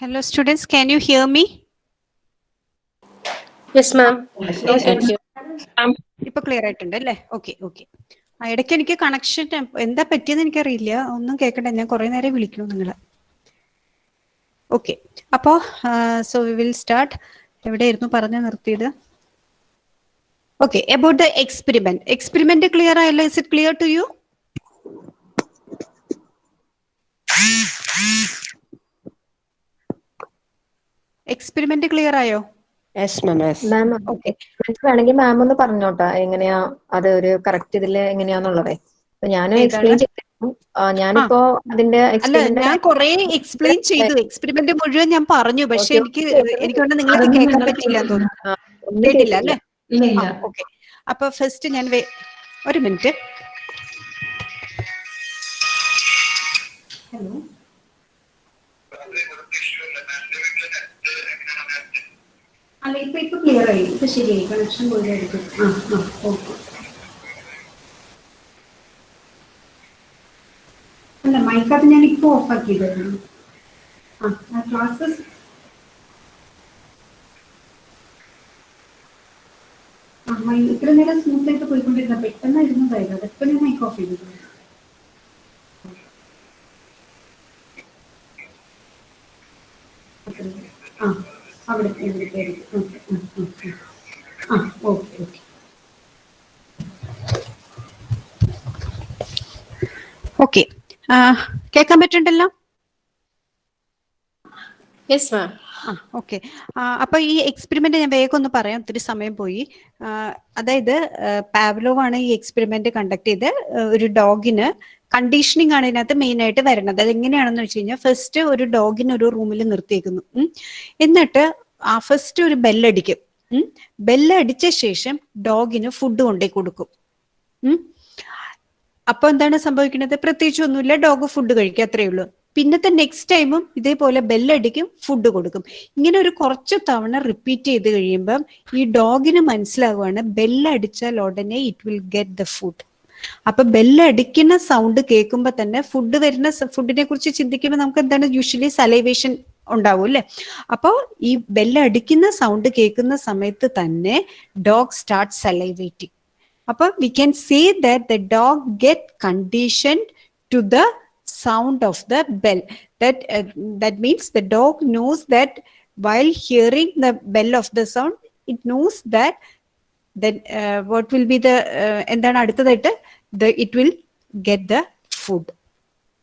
Hello, students. Can you hear me? Yes, ma'am. Thank you. ഇപ്പൊ ക്ലിയർ ആയിട്ടുണ്ട് അല്ലേ ഓക്കെ ഓക്കെ ഇടയ്ക്ക് എനിക്ക് കണക്ഷൻ എന്താ പറ്റിയെന്ന് എനിക്കറിയില്ല. ഒന്നും കേൾക്കണ്ട ഞാൻ കുറെ നേരം വിളിക്കണം നിങ്ങളെ. ഓക്കെ അപ്പോ സോ വി വിൽ സ്റ്റാർട്ട് എവിടെയായിരുന്നു പറഞ്ഞു നിർത്തിയത്? Okay about the experiment experiment clear ആയല്ലോ? Is it clear to you experiment clear ആയോ? Yes ma'am yes ma'am okay വേണമെങ്കിൽ മാം ഒന്ന് പറഞ്ഞോട്ടാ എങ്ങനെയാ അത് ഒരു കറക്റ്റ് ഇതിൽ എങ്ങനെയാന്നുള്ളതേ. ഏതാണ്? എക്സ്പ്ലെയിൻ ആ, ഞാനിപ്പോ അതിന്റെ അല്ല ഞാൻ കുറെ എക്സ്പ്ലെയിൻ ചെയ്തു. എക്സ്പെരിമെന്റ് മുഴുവൻ ഞാൻ പറഞ്ഞു. പക്ഷെ എനിക്ക്. എനിക്ക് നിങ്ങൾക്ക് അതൊന്നും കേൾക്കാൻ പറ്റില്ല എന്ന് തോന്നുന്നു. കേട്ടില്ല. അല്ലേ? ഓക്കെ അപ്പൊ ഫസ്റ്റ് ഞാൻ ഒരു മിനിറ്റ് ഹലോ അല്ല ഇപ്പൊ ഇപ്പൊ ക്ലിയർ ആയി. ഇപ്പൊ ശരിയായി. കണക്ഷൻ പോലെയായിരിക്കും ആ ആ ഓക്കെ. അല്ല മൈക്കത് ഞാൻ ഇപ്പൊ ഓഫ് ആക്കിയതായിരുന്നു. ആ ക്ലാസ്സസ് ആ മൈ- ഇത്ര നേരം സ്മൂത്ത് ആയിട്ട് പോയിക്കൊണ്ടിരുന്ന പെട്ടെന്ന് ഇരുന്നതായിരുന്നു. അതൊക്കെ ഞാൻ മൈക്ക് ഓഫ് ചെയ്തിരുന്നു ആ. അവിടെ ഇവിടെ ഓക്കെ ആ ഓക്കെ ഓക്കെ. ഓക്കെ. കേൾക്കാൻ പറ്റുന്നുണ്ടല്ലോ? Yes, മാം ആ ഓക്കെ. അപ്പൊ ഈ എക്സ്പെരിമെന്റ് ഞാൻ വേഗം ഒന്ന് പറയാം. ഒത്തിരി സമയം പോയി. അതായത് പാവ്ലോവാണ് ആണ് ഈ എക്സ്പെരിമെന്റ് കണ്ടക്ട് ചെയ്ത് ഒരു ഡോഗിന് കണ്ടീഷനിങ് ആണ് ഇതിനകത്ത് മെയിൻ ആയിട്ട് വരുന്നത്. അത് എങ്ങനെയാണെന്ന് വെച്ച് കഴിഞ്ഞാൽ ഫസ്റ്റ് ഒരു ഡോഗിനെ ഒരു റൂമിൽ നിർത്തിയേക്കുന്നു. എന്നിട്ട് ആ ഫസ്റ്റ് ഒരു ബെല്ലടിക്കും ബെല്ലടിച്ച ശേഷം ഡോഗിന് ഫുഡ് കൊണ്ടേ കൊടുക്കും. അപ്പൊ എന്താണ് സംഭവിക്കുന്നത്? പ്രത്യേകിച്ച് ഒന്നുമില്ല. ഡോഗ് ഫുഡ് കഴിക്കുക അത്രേ ഉള്ളൂ. പിന്നത്തെ നെക്സ്റ്റ് ടൈമും ഇതേപോലെ ബെല്ലടിക്കും ഫുഡ് കൊടുക്കും. ഇങ്ങനെ ഒരു കുറച്ച് തവണ റിപ്പീറ്റ് ചെയ്ത് കഴിയുമ്പം ഈ ഡോഗിന് മനസ്സിലാവുകയാണ് ബെല്ലടിച്ചാൽ ഉടനെ it will get the food അപ്പൊ ബെല്ലടിക്കുന്ന സൗണ്ട് കേൾക്കുമ്പോൾ തന്നെ ഫുഡ് വരുന്ന ഫുഡിനെ കുറിച്ച് ചിന്തിക്കുമ്പോൾ നമുക്ക് എന്താണ് യൂഷ്വലി സലൈവേഷൻ ഉണ്ടാവും അല്ലെ? അപ്പോൾ ഈ ബെല്ലടിക്കുന്ന സൗണ്ട് കേൾക്കുന്ന സമയത്ത് തന്നെ ഡോഗ് സ്റ്റാർട്ട് സലൈവേറ്റിംഗ് അപ്പൊ we can say that the dog get condition to the sound of the bell. That uh, that means the dog knows that while hearing the bell of the sound it knows then uh, what will be the uh, എന്താണ് അടുത്തതായിട്ട്? The it will get the food.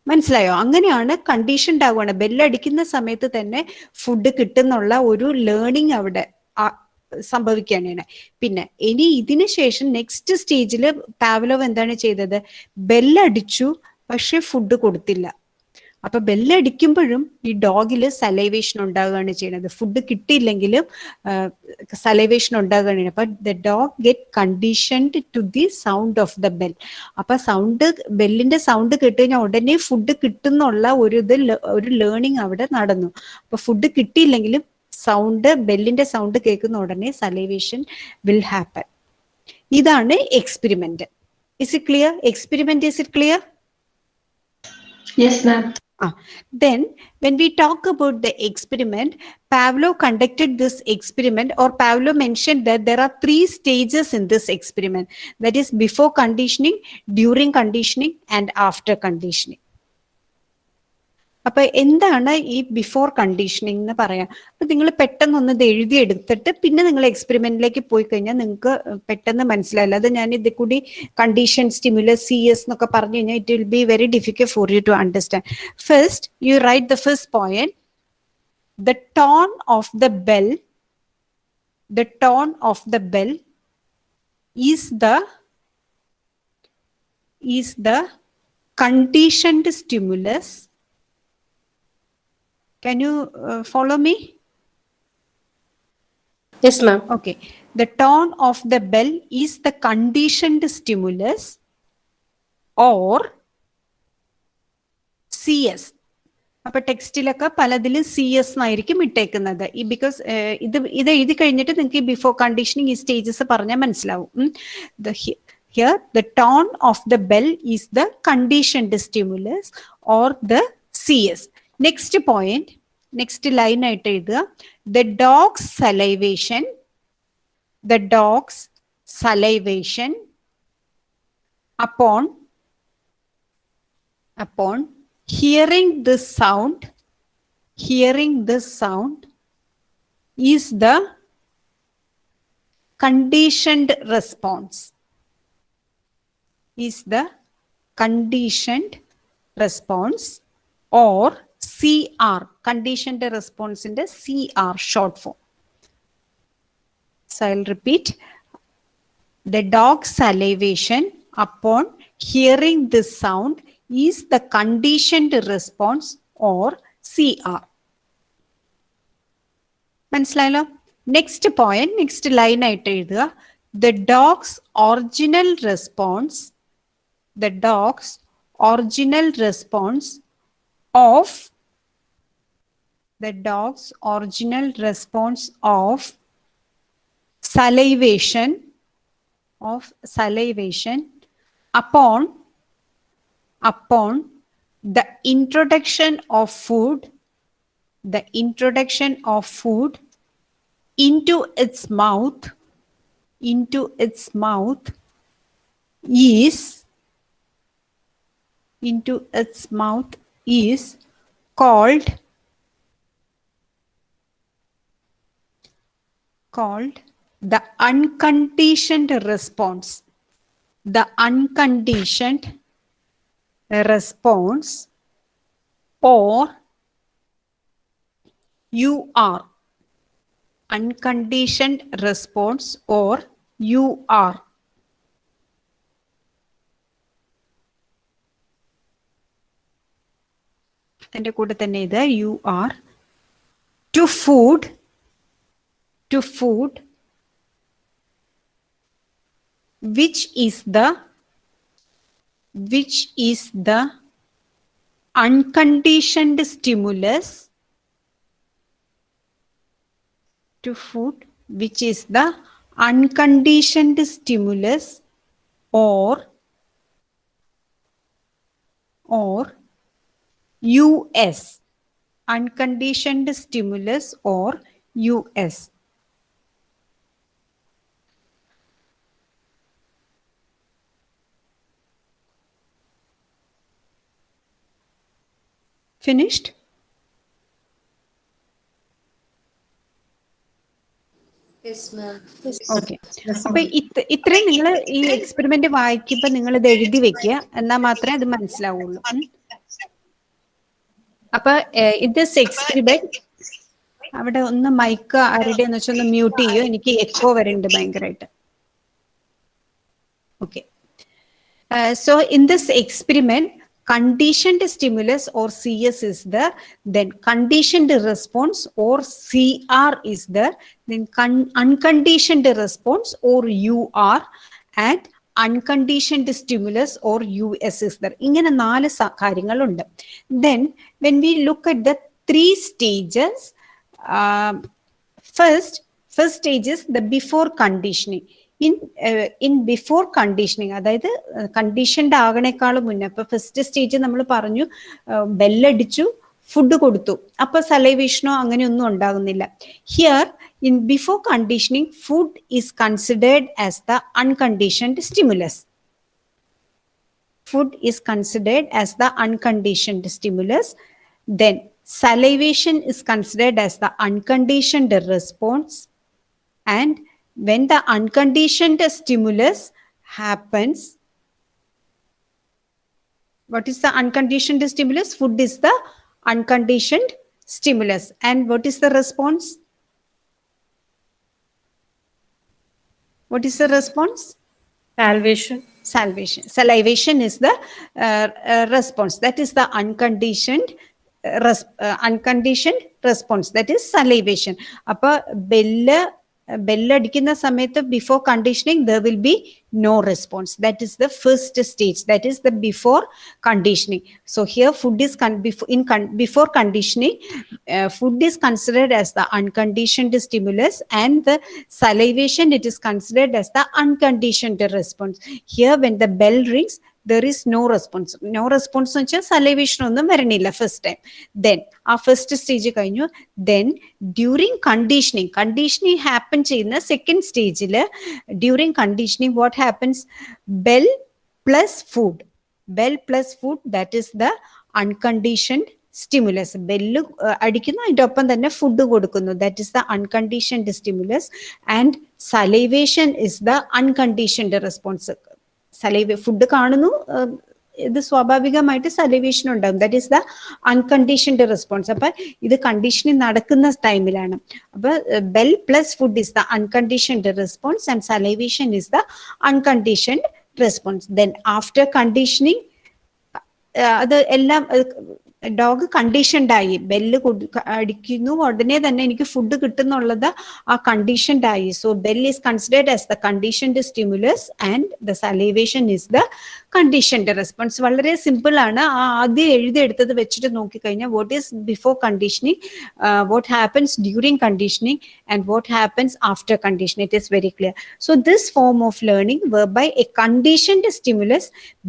മനസ്സിലായോ? അങ്ങനെയാണ് കണ്ടീഷൻഡ് ആവുകയാണ്. ബെല്ലടിക്കുന്ന സമയത്ത് തന്നെ ഫുഡ് കിട്ടുന്നുള്ള ഒരു ലേണിംഗ് അവിടെ സംഭവിക്കുകയാണ് പിന്നെ ഇനി ഇതിന് ശേഷം നെക്സ്റ്റ് സ്റ്റേജിൽ പാവലോവ് എന്താണ് ചെയ്തത്? ബെല്ലടിച്ചു പക്ഷെ ഫുഡ് കൊടുത്തില്ല. അപ്പൊ ബെല്ലടിക്കുമ്പോഴും ഈ ഡോഗിൽ സലൈവേഷൻ ഉണ്ടാകുകയാണ് ചെയ്യുന്നത്. ഫുഡ് കിട്ടിയില്ലെങ്കിലും സലൈവേഷൻ ഉണ്ടാകുകയാണ് ചെയ്യുന്നത്. അപ്പൊ the dog get conditioned to the sound of the bell അപ്പൊ സൗണ്ട് ബെല്ലിന്റെ സൗണ്ട് കേട്ട് കഴിഞ്ഞാൽ ഉടനെ ഫുഡ് കിട്ടുന്നുള്ള ഒരു ഇത് ഒരു ലേണിംഗ് അവിടെ നടന്നു. അപ്പൊ ഫുഡ് കിട്ടിയില്ലെങ്കിലും സൗണ്ട് ബെല്ലിന്റെ സൗണ്ട് കേൾക്കുന്ന ഉടനെ സലൈവേഷൻ വിൽ ഹാപ്പൻ ഇതാണ് experiment is it clear experiment is it clear yes ma'am Then, when we talk about the experiment, Pavlov conducted this experiment, or Pavlov mentioned that there are three stages in this experiment that is, before conditioning, during conditioning, and after conditioning. അപ്പൊ എന്താണ് ഈ ബിഫോർ കണ്ടീഷനിങ് എന്ന് പറയാം? അപ്പൊ നിങ്ങൾ പെട്ടെന്ന് ഒന്ന് ഇത് എഴുതി എടുത്തിട്ട് പിന്നെ നിങ്ങൾ എക്സ്പെരിമെന്റിലേക്ക് പോയി കഴിഞ്ഞാൽ നിങ്ങൾക്ക് പെട്ടെന്ന് മനസ്സിലായില്ല അത് ഞാൻ ഇത് കൂടി കണ്ടീഷൻ സ്റ്റിമുലസ് സി എസ് എന്നൊക്കെ പറഞ്ഞു കഴിഞ്ഞാൽ it will be very difficult for you to understand first you write the first point the tone of the bell the tone of the bell is the is the conditioned stimulus. Can you uh, follow me? Yes, ma'am. Okay. The tone of the bell is the conditioned stimulus or C S അപ്പൊ ടെക്സ്റ്റിലൊക്കെ പലതിലും സി എസ് എന്നായിരിക്കും ഇട്ടേക്കുന്നത് ഈ ബിക്കോസ് ഇത് ഇത് എഴുതി കഴിഞ്ഞിട്ട് നിങ്ങൾക്ക് ബിഫോർ കണ്ടീഷനിങ് ഈ സ്റ്റേജസ് പറഞ്ഞാൽ മനസ്സിലാവും here the tone of the bell is the conditioned stimulus or the C S next point next line ആയിട്ട് എഴുതുക the dog's salivation the dog's salivation upon upon hearing this sound hearing this sound is the conditioned response is the conditioned response or CR conditioned response in the CR short form so I'll repeat the dog's salivation upon hearing this sound is the conditioned response or CR. മനസ്സിലായല്ലോ നെക്സ്റ്റ് പോയിന്റ് നെക്സ്റ്റ് ലൈൻ ആയിട്ട് എഴുതുക the dog's original response the dog's original response of the dog's original response of salivation of salivation upon upon the introduction of food the introduction of food into its mouth into its mouth is into its mouth is called called the unconditioned response the unconditioned response or you are unconditioned response or you are അതിന്റെ കൂടെ തന്നെ ഇത് you are to food to food which is the which is the unconditioned stimulus to food which is the unconditioned stimulus or or us unconditioned stimulus or us finished? Yes, ma'am. Okay അപ്പൊ ഇത് ഇത്രയും നിങ്ങൾ ഈ എക്സ്പെരിമെന്റ് വായിക്കുമ്പോ നിങ്ങൾ ഇത് എഴുതി വെക്കുക. എന്നാൽ മാത്രമേ അത് മനസ്സിലാവുള്ളൂ. അപ്പൊ ഇത് എക്സ്പെരിമെന്റ് അവിടെ ഒന്ന് മൈക്ക് ആരുടെ എന്ന് വെച്ചാൽ ഒന്ന് മ്യൂട്ട് ചെയ്യോ. എനിക്ക് എക്കോ വരുന്നുണ്ട് ഭയങ്കരമായിട്ട് okay so in this experiment conditioned stimulus or cs is there then conditioned response or cr is there then con- unconditioned response or ur and unconditioned stimulus or us is there ഇങ്ങനെ നാല് സ- കാര്യങ്ങളുണ്ട് then when we look at the three stages um, first first stage is the before conditioning In in before conditioning അതായത് കണ്ടീഷൻഡ് ആകണേക്കാളും മുന്നേ അപ്പൊ ഫസ്റ്റ് സ്റ്റേജ് നമ്മൾ പറഞ്ഞു ബെല്ലടിച്ചു ഫുഡ് കൊടുത്തു അപ്പൊ സലൈവേഷനോ അങ്ങനെയൊന്നും ഉണ്ടാകുന്നില്ല here in before conditioning food is considered as the unconditioned stimulus food is considered as the unconditioned stimulus. Then salivation is considered as the unconditioned response. And when the unconditioned stimulus happens, what is the unconditioned stimulus? Food is the unconditioned stimulus. And what is the response? What is the response? Salvation. salvation salivation is the uh, uh, response that is the unconditioned uh, res- uh, unconditioned response that is salivation അപ്പൊ ബെല്ല് ബെല്ലടിക്കുന്ന സമയത്ത് before conditioning there will be no response that is the first stage that is the before conditioning so here food is in before conditioning food is considered as the unconditioned stimulus and the salivation it is considered as the unconditioned response here when the bell rings there is no response no response എന്ന് വെച്ചാൽ സലൈവേഷൻ ഒന്നും വരണില്ല ഫസ്റ്റ് ടൈം ദെൻ ആ ഫസ്റ്റ് സ്റ്റേജ് കഴിഞ്ഞു. Then during conditioning conditioning happen ചെയ്യുന്ന സെക്കൻഡ് സ്റ്റേജിൽ during conditioning what happens bell plus food bell plus food that is the unconditioned stimulus bell അടിക്കുന്നു അതിന്റെ ഒപ്പം തന്നെ ഫുഡ് കൊടുക്കുന്നു. That is the unconditioned stimulus and salivation is the unconditioned response saliva food കാണുന്നു. ഇത് സ്വാഭാവികമായിട്ട് സലൈവേഷൻ ഉണ്ടാകും. That is the unconditioned response അപ്പൊ ഇത് കണ്ടീഷനിങ് നടക്കുന്ന ടൈമിലാണ് അപ്പൊ bell plus food is the unconditioned response and salivation is the unconditioned response then after conditioning അത് എല്ലാം ഡോഗ് കണ്ടീഷൻഡായി ബെല്ല് അടിക്കുന്നു. ഉടനെ തന്നെ എനിക്ക് ഫുഡ് കിട്ടുന്നുള്ളത് ആ കണ്ടീഷൻഡായി so bell is considered as the conditioned stimulus and the salivation is the conditioned response വളരെ സിമ്പിൾ ആണ്. ആ ആദ്യം എഴുതിയെടുത്തത് വെച്ചിട്ട് നോക്കിക്കഴിഞ്ഞാൽ what is before conditioning what happens during conditioning and what happens after condition it is very clear so this form of learning by a conditioned stimulus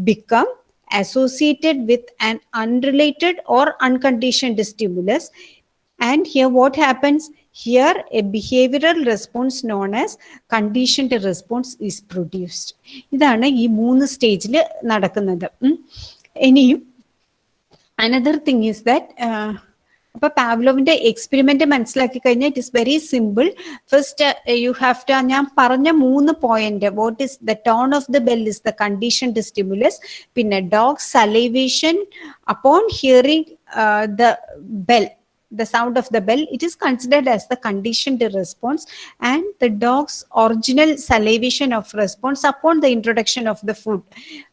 become associated with an unrelated or unconditioned stimulus and here what happens here a behavioral response known as conditioned response is produced ഇതാണ് ഈ മൂന്ന് സ്റ്റേജിൽ നടക്കുന്നത് ഉം. ഇനിയും അനദർ തിങ് ഈസ് ദാറ്റ് അപ്പൊ പാവ്ലോവിന്റെ എക്സ്പെരിമെന്റ് മനസ്സിലാക്കി കഴിഞ്ഞാൽ it is very simple first you have to ഞാൻ പറഞ്ഞ മൂന്ന് point what is the tone of the bell is the condition to stimulus പിന്നെ dog salivation upon hearing the bell the sound of the bell it is considered as the conditioned response and the dog's original salivation of response upon the introduction of the food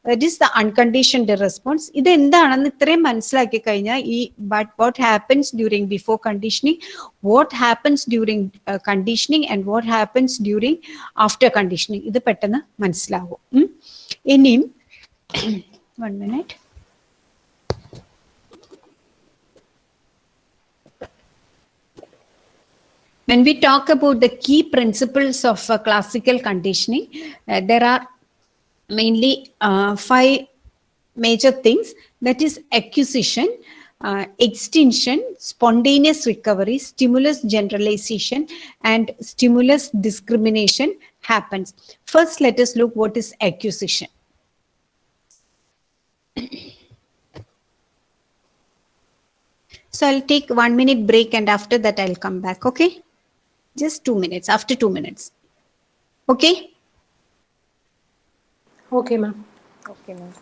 that is the unconditioned response ഇത് എന്താണെന്ന് ഇത്രയും മനസ്സിലാക്കി കഴിഞ്ഞാൽ ഈ but what happens during before conditioning what happens during conditioning and what happens during after conditioning ഇത് പെട്ടെന്ന് മനസ്സിലാവും ഉം. ഇനിയും one minute When we talk about the key principles of uh, classical conditioning, uh, there are mainly uh, five major things that is acquisition, uh, extinction, spontaneous recovery, stimulus generalization, and stimulus discrimination happens. First, let us look what is acquisition. So I'll take one minute break and after that I'll come back, okay? Just two minutes, after two minutes. Okay? Okay, ma'am. Okay, ma'am.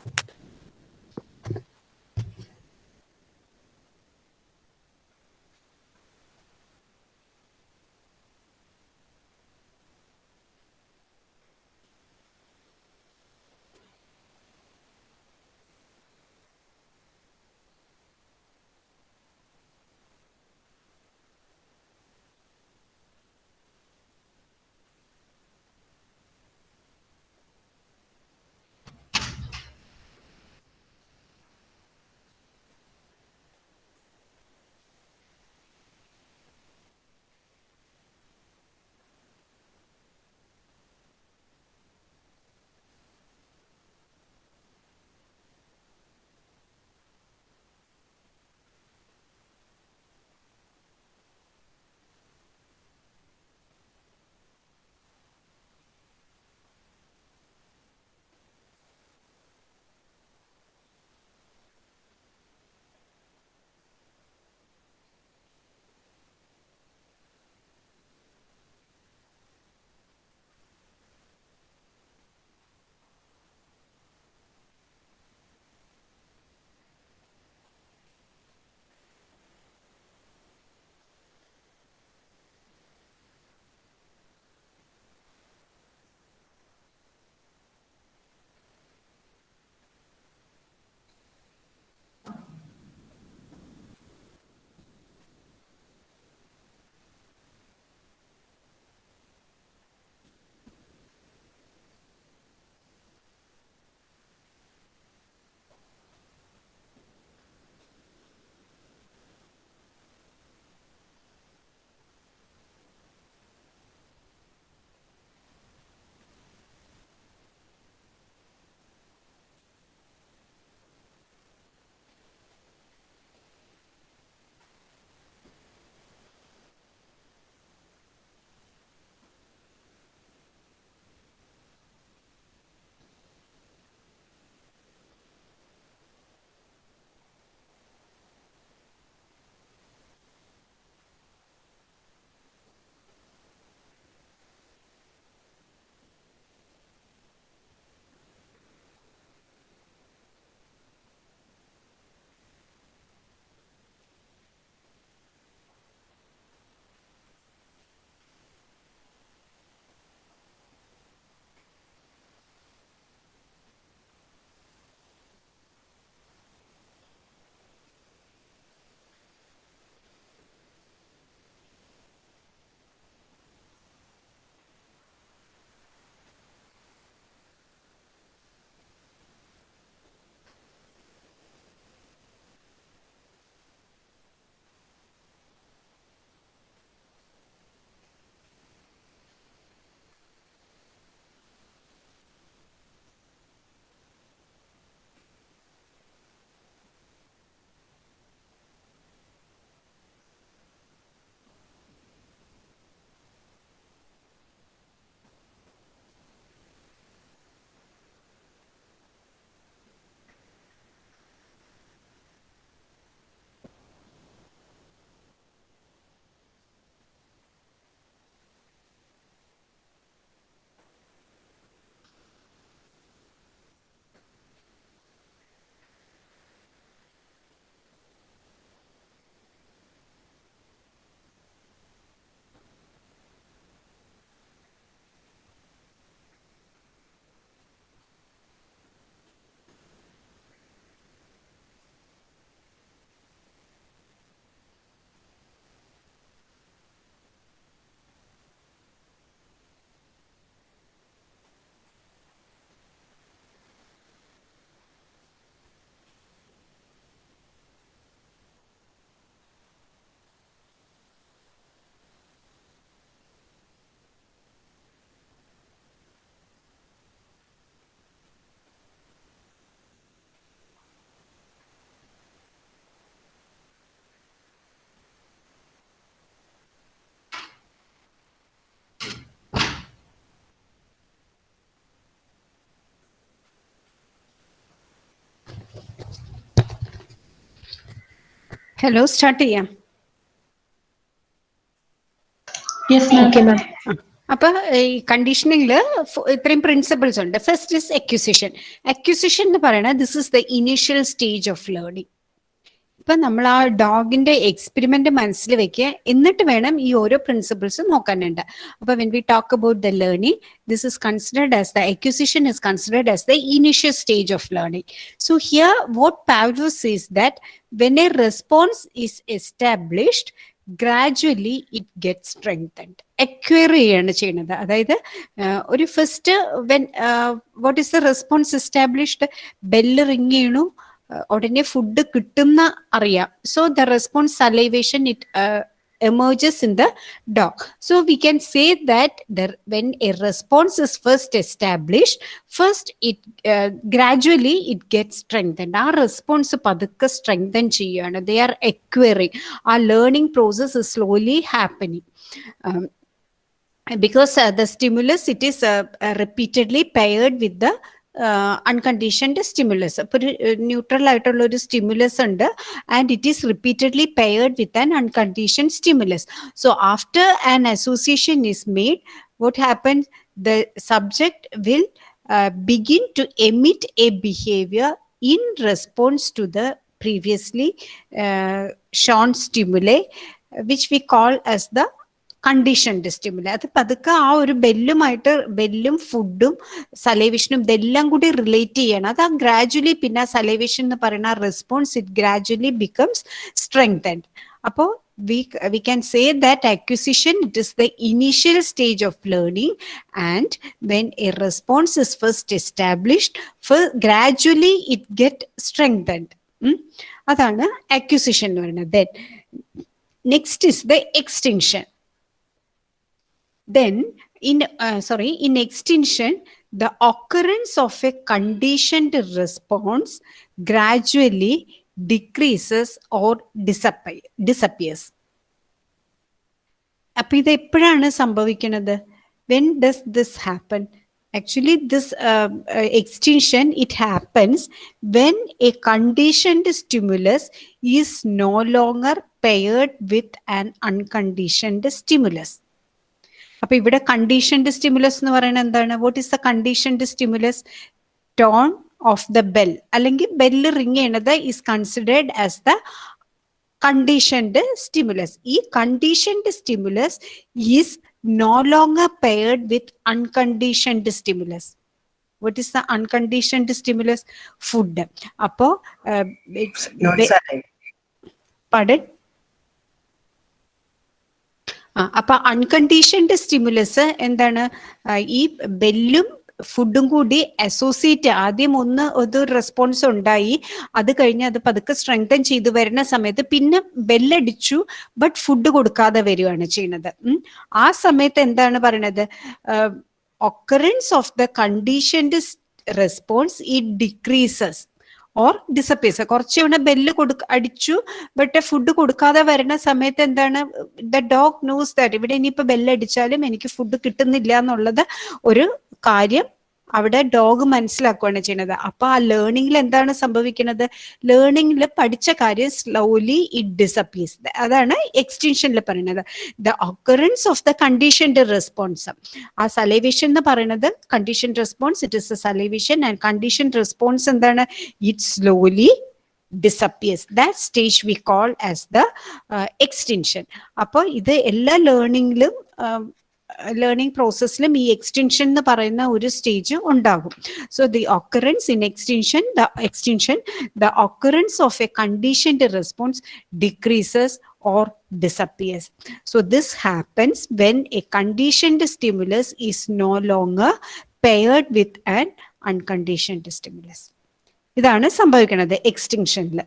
Hello start ചെയ്യാം. ഓക്കെ മാം അപ്പൊ ഈ കണ്ടീഷനിങ്ങിൽ ഇത്രയും പ്രിൻസിപ്പിൾസ് ഉണ്ട്. ഫസ്റ്റ് ഇസ് അക്യൂസിഷൻ അക്യൂസിഷൻ എന്ന് പറയുന്നത് this is the initial stage of learning ഇപ്പൊ നമ്മൾ ആ ഡോഗിന്റെ എക്സ്പെരിമെന്റ് മനസ്സിൽ വെക്കുക. എന്നിട്ട് വേണം ഈ ഓരോ പ്രിൻസിപ്പിൾസ് നോക്കാനുണ്ട് അപ്പൊ when we talk about the learning this is considered as the acquisition is considered as the initial stage of learning so here what Pavlov's is that when a response is established gradually it get strengthened acquire ചെയ്യാണ് ചെയ്യുന്നത്. അതായത് ഒരു first when what is the response established bell ring ചെയ്യണു. ഉടനെ ഫുഡ് കിട്ടുന്ന അറിയാം so the response salivation it emerges in the dog. So we can say that the, when a response is first established, first it uh, gradually it gets strengthened. Our response പതുക്കെ strengthen ചെയ്യാണ്. They are acquiring. Our learning process is slowly happening. Um, because uh, the stimulus it is uh, uh, repeatedly paired with the unconditioned stimulus അപ്പൊ ഒരു ന്യൂട്രൽ ആയിട്ടുള്ള ഒരു സ്റ്റിമുലസ് ഉണ്ട് and it is repeatedly paired with an unconditioned stimulus so after an association is made what happens the subject will uh, begin to emit a behavior in response to the previously uh, shown stimuli which we call as the conditioned stimulus അത് പതുക്കെ ആ ഒരു ബെല്ലുമായിട്ട് ബെല്ലും ഫുഡും സലൈവിഷനും ഇതെല്ലാം കൂടി റിലേറ്റ് ചെയ്യണം. അത് ആ ഗ്രാജുവലി പിന്നെ സലൈവിഷൻ എന്ന് പറയുന്ന response it gradually becomes strengthened അപ്പോൾ we can say that acquisition it is the initial stage of learning and when a response is first established gradually it get strengthened അതാണ് അക്വിസിഷൻ എന്ന് പറയുന്നത്. Then next is the extinction then in uh, sorry in extinction the occurrence of a conditioned response gradually decreases or disappear, disappears അപ്പൊ ഇത് എപ്പോഴാണ് സംഭവിക്കുന്നത് when does this happen actually this extinction it happens when a conditioned stimulus is no longer paired with an unconditioned stimulus അപ്പൊ ഇവിടെ കണ്ടീഷൻഡ് സ്റ്റിമുലസ് എന്ന് പറയുന്നത് എന്താണ്? What is the conditioned stimulus tone of the bell അല്ലെങ്കിൽ ബെല്ല് റിങ് ചെയ്യണത് is considered as the conditioned stimulus ഈ conditioned stimulus is no long paired with unconditioned stimulus what is the unconditioned stimulus food അപ്പോ പടൻ അപ്പൊ അൺകണ്ടീഷൻഡ് സ്റ്റിമുലസ് എന്താണ്? ഈ ബെല്ലും ഫുഡും കൂടി അസോസിയേറ്റ് ആദ്യം ഒന്ന് ഒരു റെസ്പോൺസ് ഉണ്ടായി. അത് കഴിഞ്ഞ് അത് പതുക്കെ സ്ട്രെങ്തൻ ചെയ്തു വരുന്ന സമയത്ത് പിന്നെ ബെല്ലടിച്ചു ബട്ട് ഫുഡ് കൊടുക്കാതെ വരികയാണ് ചെയ്യുന്നത്. ആ സമയത്ത് എന്താണ് പറയണത്? Occurrence of the conditioned response it decreases or disappears കുറച്ച് തവണ ബെല്ല് കൊടുക്ക അടിച്ചു ബട്ട് ഫുഡ് കൊടുക്കാതെ വരുന്ന സമയത്ത് എന്താണ് ദ ഡോഗ് ന്യൂസ് ദാറ്റ് ഇവിടെ ഇനിയിപ്പോ ബെല്ലടിച്ചാലും എനിക്ക് ഫുഡ് കിട്ടുന്നില്ല എന്നുള്ളത് ഒരു കാര്യം അവിടെ ഡോഗ് മനസ്സിലാക്കുകയാണ് ചെയ്യുന്നത്. അപ്പൊ ആ ലേണിംഗിൽ എന്താണ് സംഭവിക്കുന്നത്? ലേണിംഗിൽ പഠിച്ച കാര്യം സ്ലോലി ഇറ്റ് ഡിസപ്പിയേഴ്സ് അതാണ് എക്സ്റ്റൻഷനിൽ പറയുന്നത്. The occurrence of the conditioned response ആ സലൈവേഷൻ എന്ന് പറയുന്നത് condition response it is a salivation and condition response എന്താണ്? It slowly disappears that stage we call as the extension അപ്പോൾ ഇത് എല്ലാ ലേണിംഗിലും ലേണിംഗ് പ്രോസസ്സിലും ഈ എക്സ്റ്റൻഷൻ എന്ന് പറയുന്ന ഒരു സ്റ്റേജ് ഉണ്ടാകും so the occurrence in extension the extension the occurrence of a conditioned response decreases or disappears. So this happens when a conditioned stimulus is no longer paired with an unconditioned stimulus. ഇതാണ് സംഭവിക്കുന്നത് എക്സ്റ്റിങ്ഷനിൽ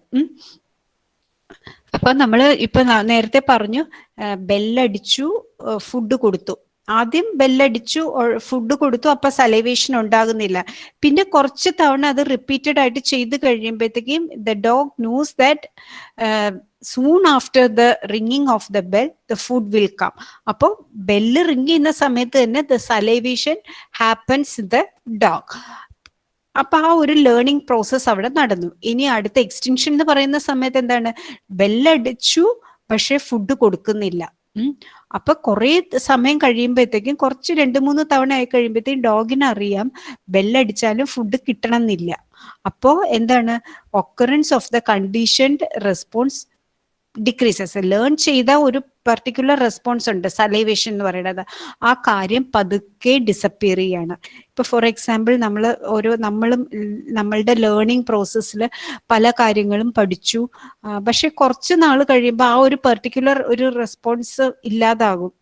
അപ്പൊ നമ്മൾ ഇപ്പൊ നേരത്തെ പറഞ്ഞു ബെല്ലടിച്ചു ഫുഡ് കൊടുത്തു ആദ്യം ബെല്ലടിച്ചു ഫുഡ് കൊടുത്തു അപ്പൊ സലൈവേഷൻ ഉണ്ടാകുന്നില്ല. പിന്നെ കുറച്ച് തവണ അത് റിപ്പീറ്റഡ് ആയിട്ട് ചെയ്ത് കഴിയുമ്പോഴത്തേക്കും the dog knows that soon after the ringing of the bell the food will come അപ്പോൾ ബെല്ല് റിംഗ് ചെയ്യുന്ന സമയത്ത് തന്നെ the salivation happens the dog അപ്പൊ ആ ഒരു ലേണിംഗ് പ്രോസസ്സ് അവിടെ നടന്നു. ഇനി അടുത്ത എക്സ്റ്റൻഷൻ എന്ന് പറയുന്ന സമയത്ത് എന്താണ്? ബെല്ലടിച്ചു പക്ഷെ ഫുഡ് കൊടുക്കുന്നില്ല. അപ്പൊ കുറെ സമയം കഴിയുമ്പോഴത്തേക്കും കുറച്ച് രണ്ട് മൂന്ന് തവണ ആയി കഴിയുമ്പോഴത്തേക്കും ഡോഗിന് അറിയാം. ബെല്ലടിച്ചാലും ഫുഡ് കിട്ടണം എന്നില്ല അപ്പോ എന്താണ്? Occurrence of the conditioned response decreases learn ചെയ്ത ഒരു പർട്ടിക്കുലർ റെസ്പോൺസ് ഉണ്ട് സലൈവേഷൻ എന്ന് പറയുന്നത്. ആ കാര്യം പതുക്കെ ഡിസപ്പിയർ ചെയ്യാണ്. ഇപ്പൊ ഫോർ എക്സാമ്പിൾ നമ്മൾ ഓരോ നമ്മളും നമ്മളുടെ ലേണിംഗ് പ്രോസസ്സിൽ പല കാര്യങ്ങളും പഠിച്ചു. പക്ഷെ കുറച്ച് നാൾ കഴിയുമ്പോൾ ആ ഒരു പെർട്ടിക്കുലർ ഒരു റെസ്പോൺസ് ഇല്ലാതാകും.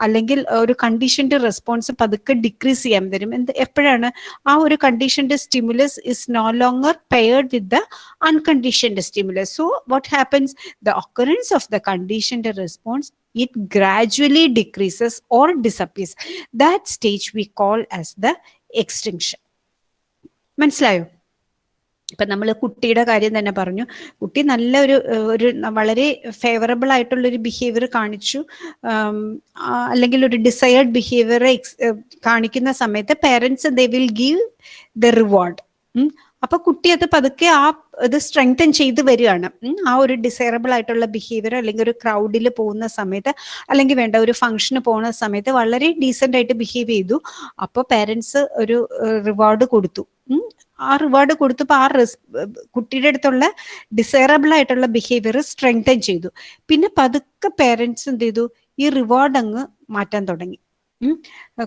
അല്ലെങ്കിൽ ഒരു കണ്ടീഷന്റെ റെസ്പോൺസ് പതുക്കെ ഡിക്രീസ് ചെയ്യാൻ വരും. എന്ത് എപ്പോഴാണ്? ആ ഒരു conditioned stimulus is no longer paired with the unconditioned stimulus so what happens the occurrence of the conditioned response, it gradually decreases or disappears. That stage we call as the extinction. മനസ്സിലായോ ഇപ്പൊ നമ്മൾ കുട്ടിയുടെ കാര്യം തന്നെ പറഞ്ഞു കുട്ടി നല്ല ഒരു ഒരു വളരെ ഫേവറബിൾ ആയിട്ടുള്ള ഒരു ബിഹേവിയർ കാണിച്ചു അല്ലെങ്കിൽ ഒരു ഡിസയേർഡ് ബിഹേവിയർ കാണിക്കുന്ന സമയത്ത് parents they will give the reward അപ്പൊ കുട്ടി അത് പതുക്കെ ആ ഇത് സ്ട്രെങ്തൻ ചെയ്ത് വരികയാണ്. ആ ഒരു ഡിസൈറബിൾ ആയിട്ടുള്ള ബിഹേവിയർ അല്ലെങ്കിൽ ഒരു ക്രൗഡിൽ പോകുന്ന സമയത്ത് അല്ലെങ്കിൽ വേണ്ട ഒരു ഫംഗ്ഷന് പോകുന്ന സമയത്ത് വളരെ ഡീസെന്റ് ആയിട്ട് ബിഹേവ് ചെയ്തു. അപ്പോൾ പേരൻസ് ഒരു റിവാർഡ് കൊടുത്തു. ആ റിവാർഡ് കൊടുത്തപ്പോൾ ആ റിസ് കുട്ടിയുടെ അടുത്തുള്ള ഡിസൈറബിൾ ആയിട്ടുള്ള ബിഹേവിയർ സ്ട്രെങ്തൻ ചെയ്തു. പിന്നെ പതുക്കെ പേരൻസ് എന്ത് ചെയ്തു? ഈ റിവാർഡ് അങ്ങ് മാറ്റാൻ തുടങ്ങി.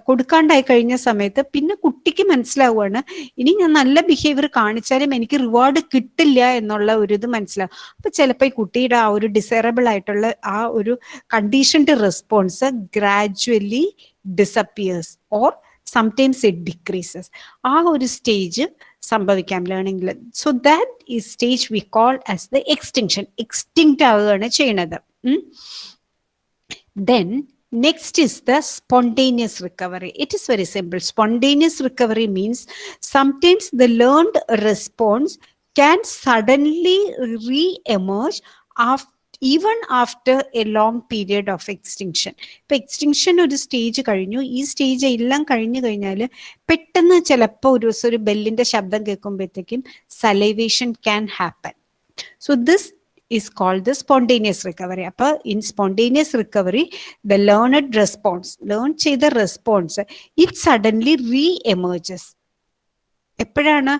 കൊടുക്കാണ്ടായി കഴിഞ്ഞ സമയത്ത് പിന്നെ കുട്ടിക്ക് മനസ്സിലാവുകയാണ് ഇനി ഞാൻ നല്ല ബിഹേവിയർ കാണിച്ചാലും എനിക്ക് റിവാർഡ് കിട്ടില്ല എന്നുള്ള ഒരു ഇത് മനസ്സിലാവും. അപ്പൊ ചിലപ്പോൾ ഈ കുട്ടിയുടെ ആ ഒരു ഡിസൈറബിൾ ആയിട്ടുള്ള ആ ഒരു conditioned response gradually disappears or sometimes it decreases ആ ഒരു സ്റ്റേജ് സംഭവിക്കാം ലേണിംഗിൽ സോ ദാറ്റ് ഈ stage we call as the extinction extinct ആവുകയാണ് ചെയ്യണത്. Then Next is the spontaneous recovery. It is very simple. Spontaneous recovery means sometimes the learned response can suddenly re-emerge after even after a long period of extinction If extinction ഒരു സ്റ്റേജ് കഴിഞ്ഞു ഈ സ്റ്റേജ് എല്ലാം കഴിഞ്ഞു കഴിഞ്ഞാൽ പെട്ടെന്ന് ചിലപ്പോൾ ഒരു ദിവസം ഒരു ബെല്ലിന്റെ ശബ്ദം കേൾക്കുമ്പോഴത്തേക്കും salivation can happen so this is called the spontaneous recovery. അപ്പൊ in spontaneous recovery, the learned response, learn ചെയ്ത response, it suddenly re-emerges. എപ്പോഴാണ്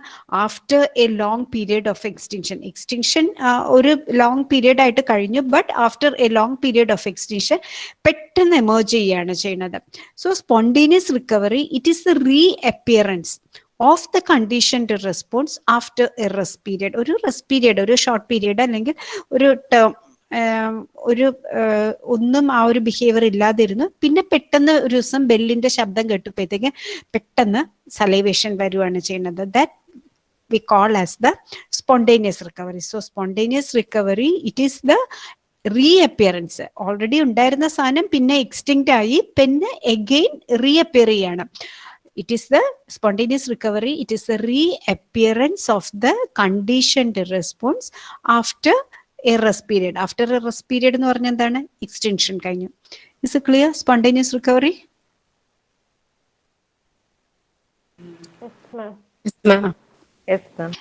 after a long period of extinction extinction ഒരു ലോങ് പീരിയഡ് ആയിട്ട് കഴിഞ്ഞു but after a long period of extinction പെട്ടെന്ന് എമേർജ് ചെയ്യുകയാണ് ചെയ്യുന്നത് so spontaneous recovery it is the reappearance of the conditioned response after a rest period ഒരു റെസ്റ്റ് പീരിയഡ് ഒരു ഷോർട്ട് പീരിയഡ് അല്ലെങ്കിൽ ഒരു ടേം ഒരു ഒന്നും ആ ഒരു ബിഹേവിയർ ഇല്ലാതിരുന്നു പിന്നെ പെട്ടെന്ന് ഒരു ദിവസം ബെല്ലിന്റെ ശബ്ദം കേട്ടപ്പോഴത്തേക്ക് പെട്ടെന്ന് സലൈവേഷൻ വരുവാണ് ചെയ്യുന്നത്. That we call as the spontaneous recovery so spontaneous recovery it is the reappearance already ഉണ്ടായിരുന്ന സാധനം പിന്നെ എക്സ്റ്റിങ്റ്റ് ആയി പിന്നെ എഗെയിൻ റീ അപ്പിയർ ചെയ്യാണ്. it is the spontaneous recovery it is the reappearance of the conditioned response after a rest period after a rest period എന്ന് പറഞ്ഞാൽ എന്താണ് എക്സ്റ്റൻഷൻ കഴിഞ്ഞു is a clear spontaneous recovery Yes, ma'am. Yes, ma'am.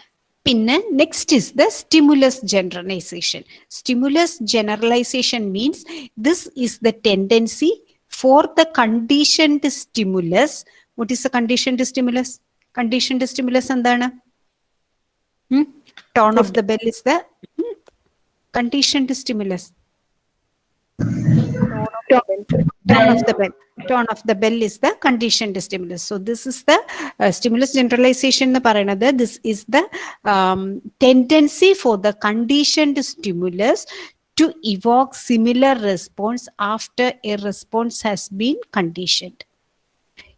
പിന്നെ next is the stimulus generalization stimulus generalization means this is the tendency for the conditioned stimulus what is the conditioned stimulus conditioned stimulus എന്താണ് tone of the bell is the conditioned stimulus tone of the bell tone of the bell is the conditioned stimulus so this is the uh, stimulus generalization എന്ന് പറയുന്നത് this is the um, tendency for the conditioned stimulus to evoke similar response after a response has been conditioned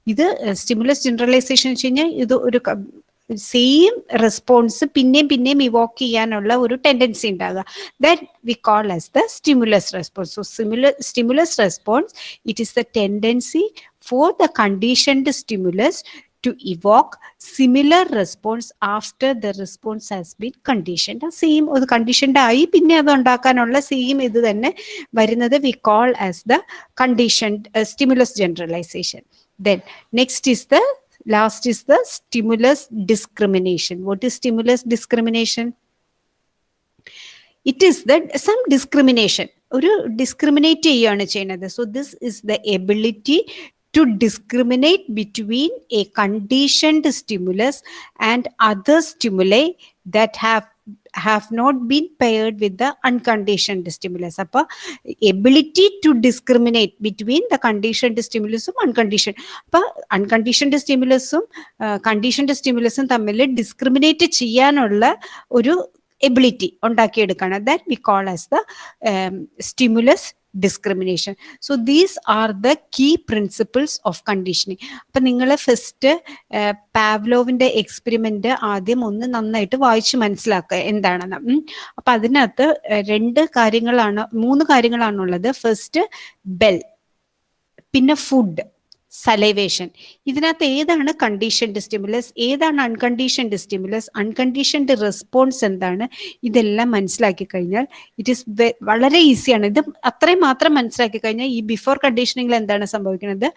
ഇത് സ്റ്റിമുലസ് ജനറലൈസേഷൻ വെച്ച് കഴിഞ്ഞാൽ ഇത് ഒരു സെയിം റെസ്പോൺസ് പിന്നെയും പിന്നെയും ഇവോക്ക് ചെയ്യാനുള്ള ഒരു ടെൻഡൻസി ഉണ്ടാകുക that we call as the stimulus response so simula stimulus response it is the tendency for the conditioned stimulus to evoke similar response after the response has been conditioned. Same ഒരു കണ്ടീഷൻഡ് ആയി പിന്നെ അത് ഉണ്ടാക്കാനുള്ള സെയിം ഇത് തന്നെ വരുന്നത് we call as the conditioned stimulus generalization Then next is the Last is the stimulus discrimination. What is stimulus discrimination? It is that some discrimination. ഒരു ഡിസ്ക്രിമിനേറ്റ് ചെയ്യുകയാണ് ചെയ്യുന്നത് so this is the ability to discriminate between a conditioned stimulus and other stimuli that have have not been paired with the unconditioned stimulus അപ്പോൾ ability to discriminate between the conditioned സ്റ്റിമുലസും unconditioned അപ്പോൾ അൺകണ്ടീഷൻഡ് സ്റ്റിമുലസും കണ്ടീഷൻഡ് സ്റ്റിമുലസും തമ്മിൽ ഡിസ്ക്രിമിനേറ്റ് ചെയ്യാനുള്ള ഒരു ability ഉണ്ടാക്കിയെടുക്കണം. That we call as the stimulus discrimination so these are the key principles of conditioning അപ്പം നിങ്ങൾ ഫസ്റ്റ് പാവ്ലോവിന്റെ എക്സ്പെരിമെന്റ് ആദ്യം ഒന്ന് നന്നായിട്ട് വായിച്ച് മനസ്സിലാക്കുക എന്താണെന്ന്. അപ്പം അതിനകത്ത് രണ്ട് കാര്യങ്ങളാണ് മൂന്ന് കാര്യങ്ങളാണുള്ളത്. ഫസ്റ്റ് ബെൽ പിന്നെ ഫുഡ് സലൈവേഷൻ ഇതിനകത്ത് ഏതാണ് കണ്ടീഷൻഡ് സ്റ്റിമുലസ് ഏതാണ് അൺകണ്ടീഷൻഡ് സ്റ്റിമുലസ് അൺകണ്ടീഷൻഡ് റെസ്പോൺസ് എന്താണ്? ഇതെല്ലാം മനസ്സിലാക്കി കഴിഞ്ഞാൽ ഇറ്റ് ഈസ് വളരെ ഈസിയാണ് ഇത് അത്രയും മാത്രം മനസ്സിലാക്കി കഴിഞ്ഞാൽ ഈ ബിഫോർ കണ്ടീഷനിങ്ങിൽ എന്താണ് സംഭവിക്കുന്നത്?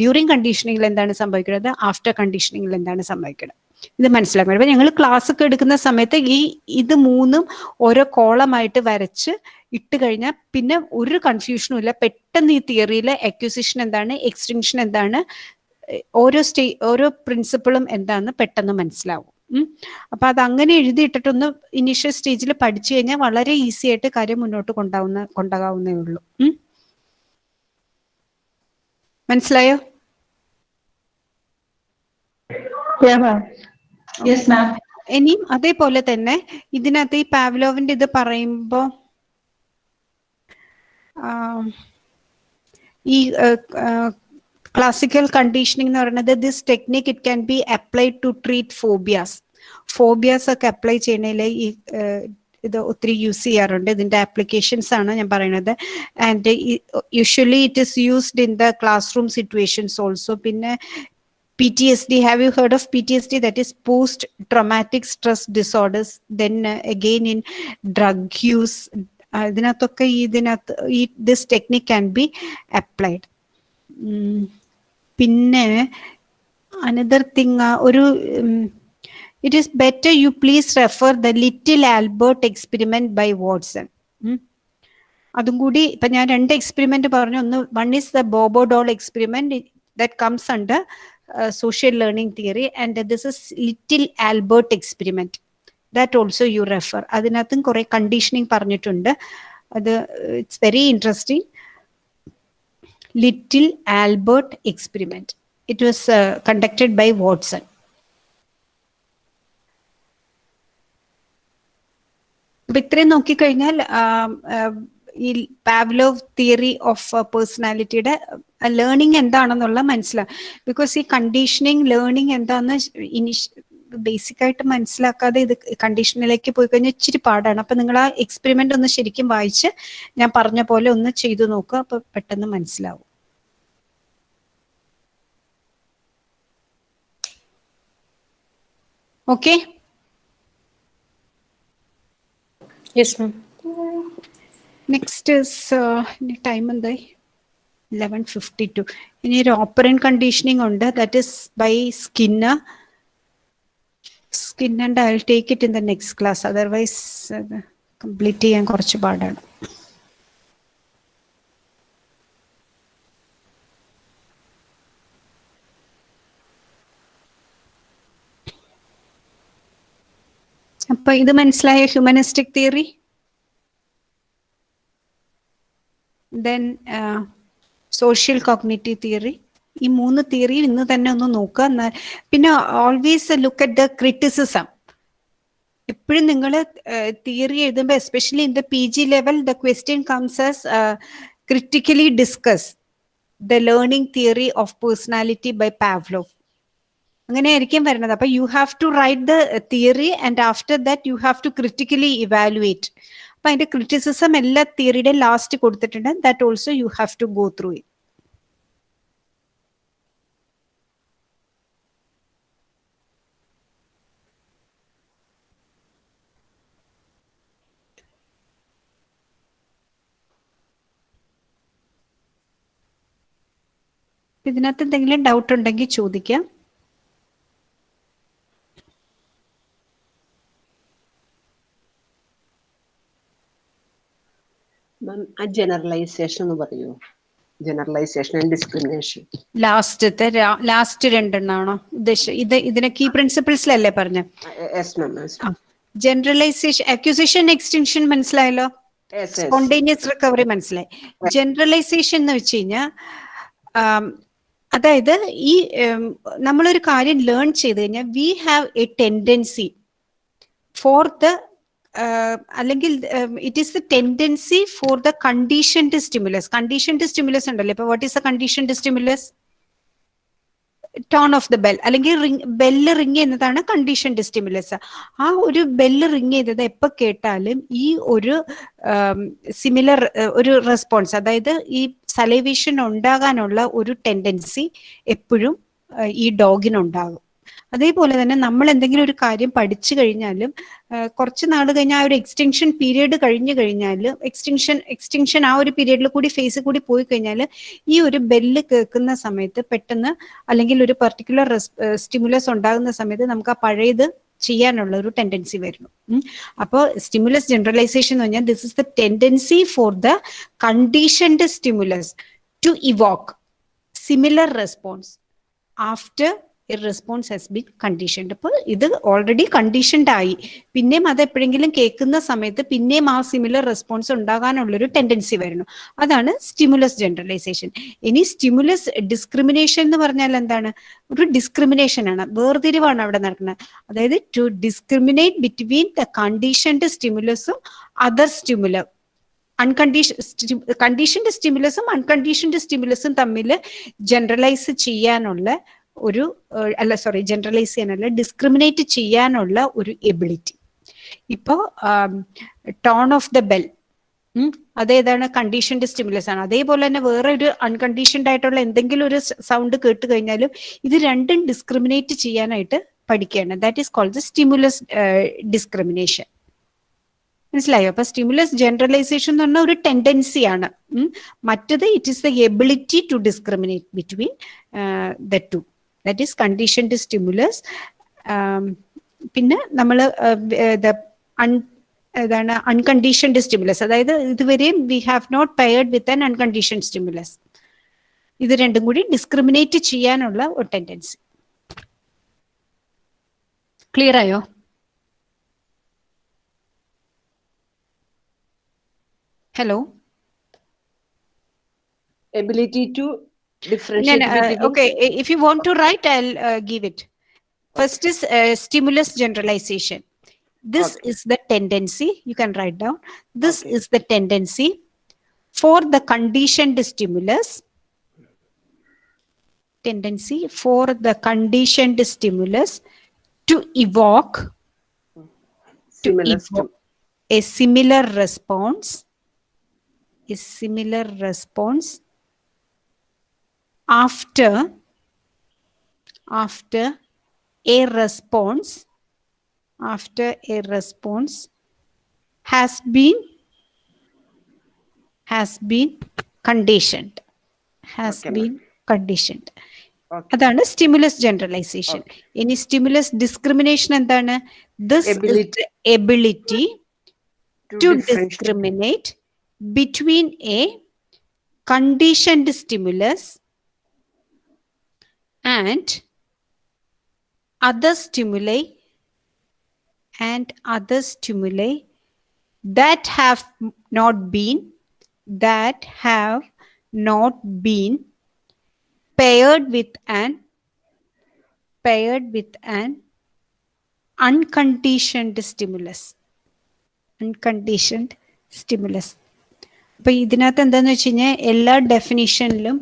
ഡ്യൂറിങ് കണ്ടീഷനിങ്ങിൽ എന്താണ് സംഭവിക്കുന്നത്? ആഫ്റ്റർ കണ്ടീഷനിങ്ങിൽ എന്താണ് സംഭവിക്കുന്നത്? ഇത് മനസ്സിലാക്കണം. അപ്പൊ ഞങ്ങൾ ക്ലാസ് ഒക്കെ എടുക്കുന്ന സമയത്ത് ഈ ഇത് മൂന്നും ഓരോ കോളമായിട്ട് വരച്ച് ഇട്ട് കഴിഞ്ഞാൽ പിന്നെ ഒരു കൺഫ്യൂഷനും ഇല്ല. പെട്ടെന്ന് ഈ തിയറിയിലെ അക്യൂസിഷൻ എന്താണ് എക്സ്റ്റിങ്ഷൻ എന്താണ് ഓരോ സ്റ്റേ ഓരോ പ്രിൻസിപ്പിളും എന്താണെന്ന് പെട്ടെന്ന് മനസ്സിലാവും. ഉം. അപ്പൊ അത് അങ്ങനെ എഴുതിയിട്ടിട്ടൊന്ന് ഇനീഷ്യൽ സ്റ്റേജിൽ പഠിച്ചു കഴിഞ്ഞാൽ വളരെ ഈസി ആയിട്ട് കാര്യം മുന്നോട്ട് കൊണ്ടാവുന്ന കൊണ്ടാകാവുന്നേ ഉള്ളൂ. മനസ്സിലായോ. ഇനിയും അതേപോലെ തന്നെ ഇതിനകത്ത് ഈ പാവ്ലോവിന്റെ ഇത് പറയുമ്പോ ആം, ഈ ക്ലാസിക്കൽ കണ്ടീഷനിങ് എന്ന് പറയുന്നത് this technique it can be applied to treat phobias phobias ഒക്കെ അപ്ലൈ ചെയ്യണതിൽ ഈ ഏഹ്, ഇത് ഒത്തിരി യൂസ് ചെയ്യാറുണ്ട് ഇതിന്റെ ആപ്ലിക്കേഷൻസ് ആണ് ഞാൻ പറയുന്നത് and usually it is used in the class room situations also പിന്നെ PTSD, have you heard of PTSD? That is post traumatic stress disorders. Then uh, again in drug use. uh, ഇതിനകത്തൊക്കെ ഈ ഇതിനകത്ത് ഈ this technique can be applied പിന്നെ അനദർ തിങ് ഒരു it is better you please refer the little Albert experiment by Watson അതും കൂടി ഇപ്പൊ ഞാൻ രണ്ട് എക്സ്പെരിമെന്റ് പറഞ്ഞു. ഒന്ന് one is the Bobo doll experiment that comes under social learning theory and this is little Albert experiment. That also you refer അതിനകത്തും കുറെ കണ്ടീഷനിങ് പറഞ്ഞിട്ടുണ്ട്. അത് it's very interesting little Albert experiment it was conducted by Watson അപ്പൊ ഇത്രയും നോക്കിക്കഴിഞ്ഞാൽ ഈ പാവ്ലോവ് തിയറി ഓഫ് പേഴ്സണാലിറ്റിയുടെ ലേണിംഗ് എന്താണെന്നുള്ള മനസ്സിലാവും ബിക്കോസ് ഈ കണ്ടീഷനിങ് ലേണിംഗ് എന്താന്ന് ഇനിഷ് ബേസിക് ആയിട്ട് മനസ്സിലാക്കാതെ ഇത് കണ്ടീഷനിലേക്ക് പോയി കഴിഞ്ഞാൽ ഇച്ചിരി പാടാണ്. അപ്പൊ നിങ്ങൾ ആ എക്സ്പെരിമെന്റ് ഒന്ന് ശരിക്കും വായിച്ച് ഞാൻ പറഞ്ഞ പോലെ ഒന്ന് ചെയ്തു നോക്കുക അപ്പൊ പെട്ടെന്ന് മനസ്സിലാവും. ഓക്കെ നെക്സ്റ്റ് ടൈം എന്തായി? ലെവൻ ഫിഫ്റ്റി ടു ഇനി ഒരു ഓപ്പറൻ കണ്ടീഷനിങ് ഉണ്ട്. That is by Skinner skin and I take it in the next class otherwise complete ചെയ്യാൻ കുറച്ച് പാടാണ് അപ്പൊ ഇത് മനസ്സിലായ humanistic theory then social cognitive theory ഈ മൂന്ന് തിയറി ഇന്ന് തന്നെ ഒന്ന് നോക്കുക. എന്നാൽ പിന്നെ always look at the criticism എപ്പോഴും നിങ്ങൾ തിയറി എഴുതുമ്പോൾ especially in the P G level the question comes as critically discuss the learning theory of personality by Pavlov അങ്ങനെയായിരിക്കും വരുന്നത്. അപ്പൊ you have to write the theory and after that you have to critically evaluate അപ്പൊ അതിന്റെ ക്രിറ്റിസിസം എല്ലാ തിയറിയുടെ ലാസ്റ്റ് കൊടുത്തിട്ടുണ്ട്. That also you have to go through it ഇതിനകത്ത് എന്തെങ്കിലും ഡൗട്ട് ഉണ്ടെങ്കിൽ ചോദിക്കാം. ജനറലൈസേഷൻ എന്ന് ജനറലൈസേഷൻ ആൻഡ് ഡിസ്ക്രിമിനേഷൻ ലാസ്റ്റ് ഇതിനെ കീ ജനറലൈസേഷൻ അക്യൂസേഷൻ എക്സ്റ്റൻഷൻ മനസ്സിലായല്ലോ? സ്പോണ്ടേനിയസ് റിക്കവറി മനസ്സിലായി. ജനറലൈസേഷൻ എന്ന് വെച്ച് കഴിഞ്ഞാൽ അതായത് ഈ നമ്മളൊരു കാര്യം ലേൺ ചെയ്ത് കഴിഞ്ഞാൽ we have a tendency for the അല്ലെങ്കിൽ it is the tendency for the conditioned stimulus conditioned stimulus ഉണ്ടല്ലോ. ഇപ്പൊ what is the conditioned stimulus tone of the bell അല്ലെങ്കിൽ റിങ് ബെല്ല് റിങ് ചെയ്യുന്നതാണ് കണ്ടീഷൻഡ് സ്റ്റിമുലസ് ആ ഒരു ബെല്ല് റിങ് ചെയ്തത് എപ്പോൾ കേട്ടാലും ഈ ഒരു സിമിലർ ഒരു റെസ്പോൺസ് അതായത് ഈ സലൈവേഷൻ ഉണ്ടാകാനുള്ള ഒരു ടെൻഡൻസി എപ്പോഴും ഈ ഡോഗിനുണ്ടാകും അതേപോലെ തന്നെ നമ്മൾ എന്തെങ്കിലും ഒരു കാര്യം പഠിച്ചു കഴിഞ്ഞാലും കുറച്ച് നാൾ കഴിഞ്ഞാൽ ആ ഒരു എക്സ്റ്റെൻഷൻ പീരീഡ് കഴിഞ്ഞു കഴിഞ്ഞാൽ എക്സ്റ്റെൻഷൻ എക്സ്റ്റെൻഷൻ ആ ഒരു പീരീഡിൽ കൂടി ഫേസ് കൂടി പോയി കഴിഞ്ഞാൽ ഈ ഒരു ബെല്ല് കേൾക്കുന്ന സമയത്ത് പെട്ടെന്ന് അല്ലെങ്കിൽ ഒരു പെർട്ടിക്കുലർ സ്റ്റിമുലസ് ഉണ്ടാകുന്ന സമയത്ത് നമുക്ക് ആ പഴയത് ചെയ്യാനുള്ള ഒരു ടെൻഡൻസി വരുന്നു. അപ്പോൾ സ്റ്റിമുലസ് ജനറലൈസേഷൻ എന്ന് പറഞ്ഞാൽ this is the tendency for the conditioned stimulus to evoke similar response after response has been conditioned അപ്പോൾ ഇത് ഓൾറെഡി കണ്ടീഷൻഡ് ആയി. പിന്നെയും അത് എപ്പോഴെങ്കിലും കേൾക്കുന്ന സമയത്ത് പിന്നെയും ആ സിമിലർ റെസ്പോൺസ് ഉണ്ടാകാനുള്ളൊരു ടെൻഡൻസി വരുന്നു. അതാണ് സ്റ്റിമുലസ് ജനറലൈസേഷൻ ഇനി സ്റ്റിമുലസ് ഡിസ്ക്രിമിനേഷൻ എന്ന് പറഞ്ഞാൽ എന്താണ്? ഒരു ഡിസ്ക്രിമിനേഷൻ ആണ്. വേർതിരിവാണ് അവിടെ നടക്കുന്നത്. അതായത് to discriminate between the conditioned സ്റ്റിമുലസും other stimuli uncondition conditioned സ്റ്റിമുലസും അൺകണ്ടീഷൻഡ് സ്റ്റിമുലസും തമ്മിൽ ജനറലൈസ് ചെയ്യാനുള്ള ഒരു അല്ല സോറി ജനറലൈസ് ചെയ്യാനല്ല ഡിസ്ക്രിമിനേറ്റ് ചെയ്യാനുള്ള ഒരു എബിലിറ്റി ഇപ്പോ ടോൺ ഓഫ് ദ ബെൽ അതേതാണ് കണ്ടീഷൻഡ് സ്റ്റിമുലസ് ആണ്. അതേപോലെ തന്നെ വേറെ ഒരു അൺകണ്ടീഷൻഡ് ആയിട്ടുള്ള എന്തെങ്കിലും ഒരു സൗണ്ട് കേട്ട് കഴിഞ്ഞാലും ഇത് രണ്ടും ഡിസ്ക്രിമിനേറ്റ് ചെയ്യാനായിട്ട് പഠിക്കുകയാണ്. That is called the stimulus discrimination മനസ്സിലായോ? അപ്പൊ സ്റ്റിമുലസ് ജനറലൈസേഷൻ എന്ന് പറഞ്ഞ ഒരു ടെൻഡൻസി ആണ്. മറ്റത് it is the ability to discriminate between the two that is conditioned stimulus പിന്നെ നമ്മൾ അൺ ഏതാണ് അൺകണ്ടീഷൻഡ് സ്റ്റിമുലസ് അതായത് ഇതുവരെയും we have not paired with an uncondition stimulus ഇത് രണ്ടും കൂടി ഡിസ്ക്രിമിനേറ്റ് ചെയ്യാനുള്ള ഒരു ടെൻഡൻസി ക്ലിയർ ആയോ? Hello ability to differentiate no, no, uh, okay if you want to write i'll uh, give it first okay. is uh, stimulus generalization this okay. is the tendency you can write down this okay. is the tendency for the conditioned stimulus tendency for the conditioned stimulus to evoke to evoke a similar response a similar response after after a response after a response has been has been conditioned has Okay, ma'am. been conditioned Okay. അതാണ് സ്റ്റിമുലസ് ജനറലൈസേഷൻ ഇനി സ്റ്റിമുലസ് ഡിസ്ക്രിമിനേഷൻ എന്താണ് this Ability. Ability to to differentiate discriminate between a conditioned stimulus and other stimuli and other stimuli that have not been that have not been paired with an paired with an unconditioned stimulus unconditioned stimulus അപ്പൊ ഇതിനകത്ത് എന്താന്ന് വെച്ച് കഴിഞ്ഞാൽ എല്ലാ ഡെഫിനിഷനിലും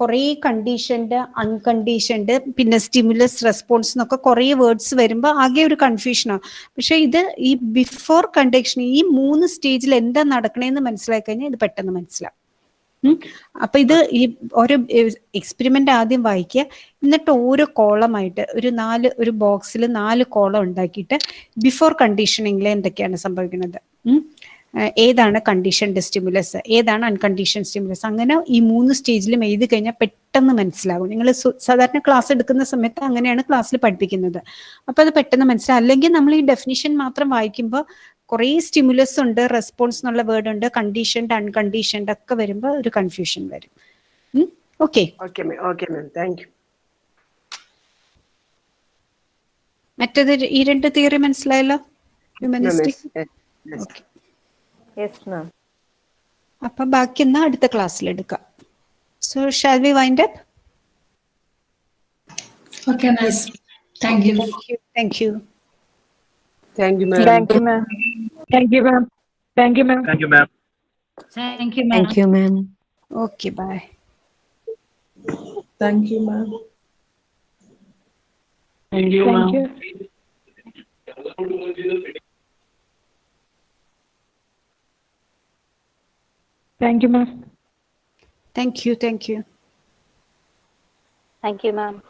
കുറേ കണ്ടീഷൻഡ് അൺകണ്ടീഷൻഡ് പിന്നെ സ്റ്റിമുലസ് റെസ്പോൺസ് എന്നൊക്കെ കുറേ വേർഡ്സ് വരുമ്പോൾ ആകെ ഒരു കൺഫ്യൂഷനാണ് പക്ഷെ ഇത് ഈ ബിഫോർ കണ്ടീഷൻ ഈ മൂന്ന് സ്റ്റേജിൽ എന്താ നടക്കണേന്ന് മനസ്സിലാക്കി കഴിഞ്ഞാൽ ഇത് പെട്ടെന്ന് മനസ്സിലാവും. അപ്പൊ ഇത് ഈ ഓരോ എക്സ്പെരിമെന്റ് ആദ്യം വായിക്കുക. എന്നിട്ട് ഓരോ കോളമായിട്ട് ഒരു നാല് ഒരു ബോക്സിൽ നാല് കോളം ഉണ്ടാക്കിയിട്ട് ബിഫോർ കണ്ടീഷനിങ്ങിൽ എന്തൊക്കെയാണ് സംഭവിക്കുന്നത്? ഏതാണ് കണ്ടീഷൻഡ് സ്റ്റിമുലസ് ഏതാണ് അൺകണ്ടീഷൻ സ്റ്റിമുലസ് അങ്ങനെ ഈ മൂന്ന് സ്റ്റേജിലും എഴുതി കഴിഞ്ഞാൽ പെട്ടെന്ന് മനസ്സിലാകും. നിങ്ങൾ സാധാരണ ക്ലാസ് എടുക്കുന്ന സമയത്ത് അങ്ങനെയാണ് ക്ലാസ്സിൽ പഠിപ്പിക്കുന്നത്. അപ്പോൾ അത് പെട്ടെന്ന് മനസ്സിലാവും അല്ലെങ്കിൽ നമ്മൾ ഈ ഡെഫിനിഷൻ മാത്രം വായിക്കുമ്പോൾ കുറേ സ്റ്റിമുലസ് ഉണ്ട് റെസ്പോൺസ് എന്നുള്ള വേർഡ് ഉണ്ട് കണ്ടീഷൻഡ് അൺകണ്ടീഷൻഡ് ഒക്കെ വരുമ്പോൾ ഒരു കൺഫ്യൂഷൻ വരും. ഓക്കെ മറ്റേത് ഈ രണ്ട് തിയറി മനസ്സിലായല്ലോ? ഹ്യൂമനിസ്റ്റിക് ഓക്കെ യെസ് മാം അപ്പൊ ബാക്കി എന്നാ അടുത്ത ക്ലാസ്സിൽ എടുക്കാം so shall we wind up Okay, ma'am. Thank you. Thank you thank you ma'am Thank you, ma'am. Thank you ma'am thank you ma'am Thank you, ma'am. Thank you, ma'am. Thank you ma'am okay bye Thank you, ma'am. Thank you ma'am Thank you, ma'am. Thank you. Thank you. Thank you, ma'am.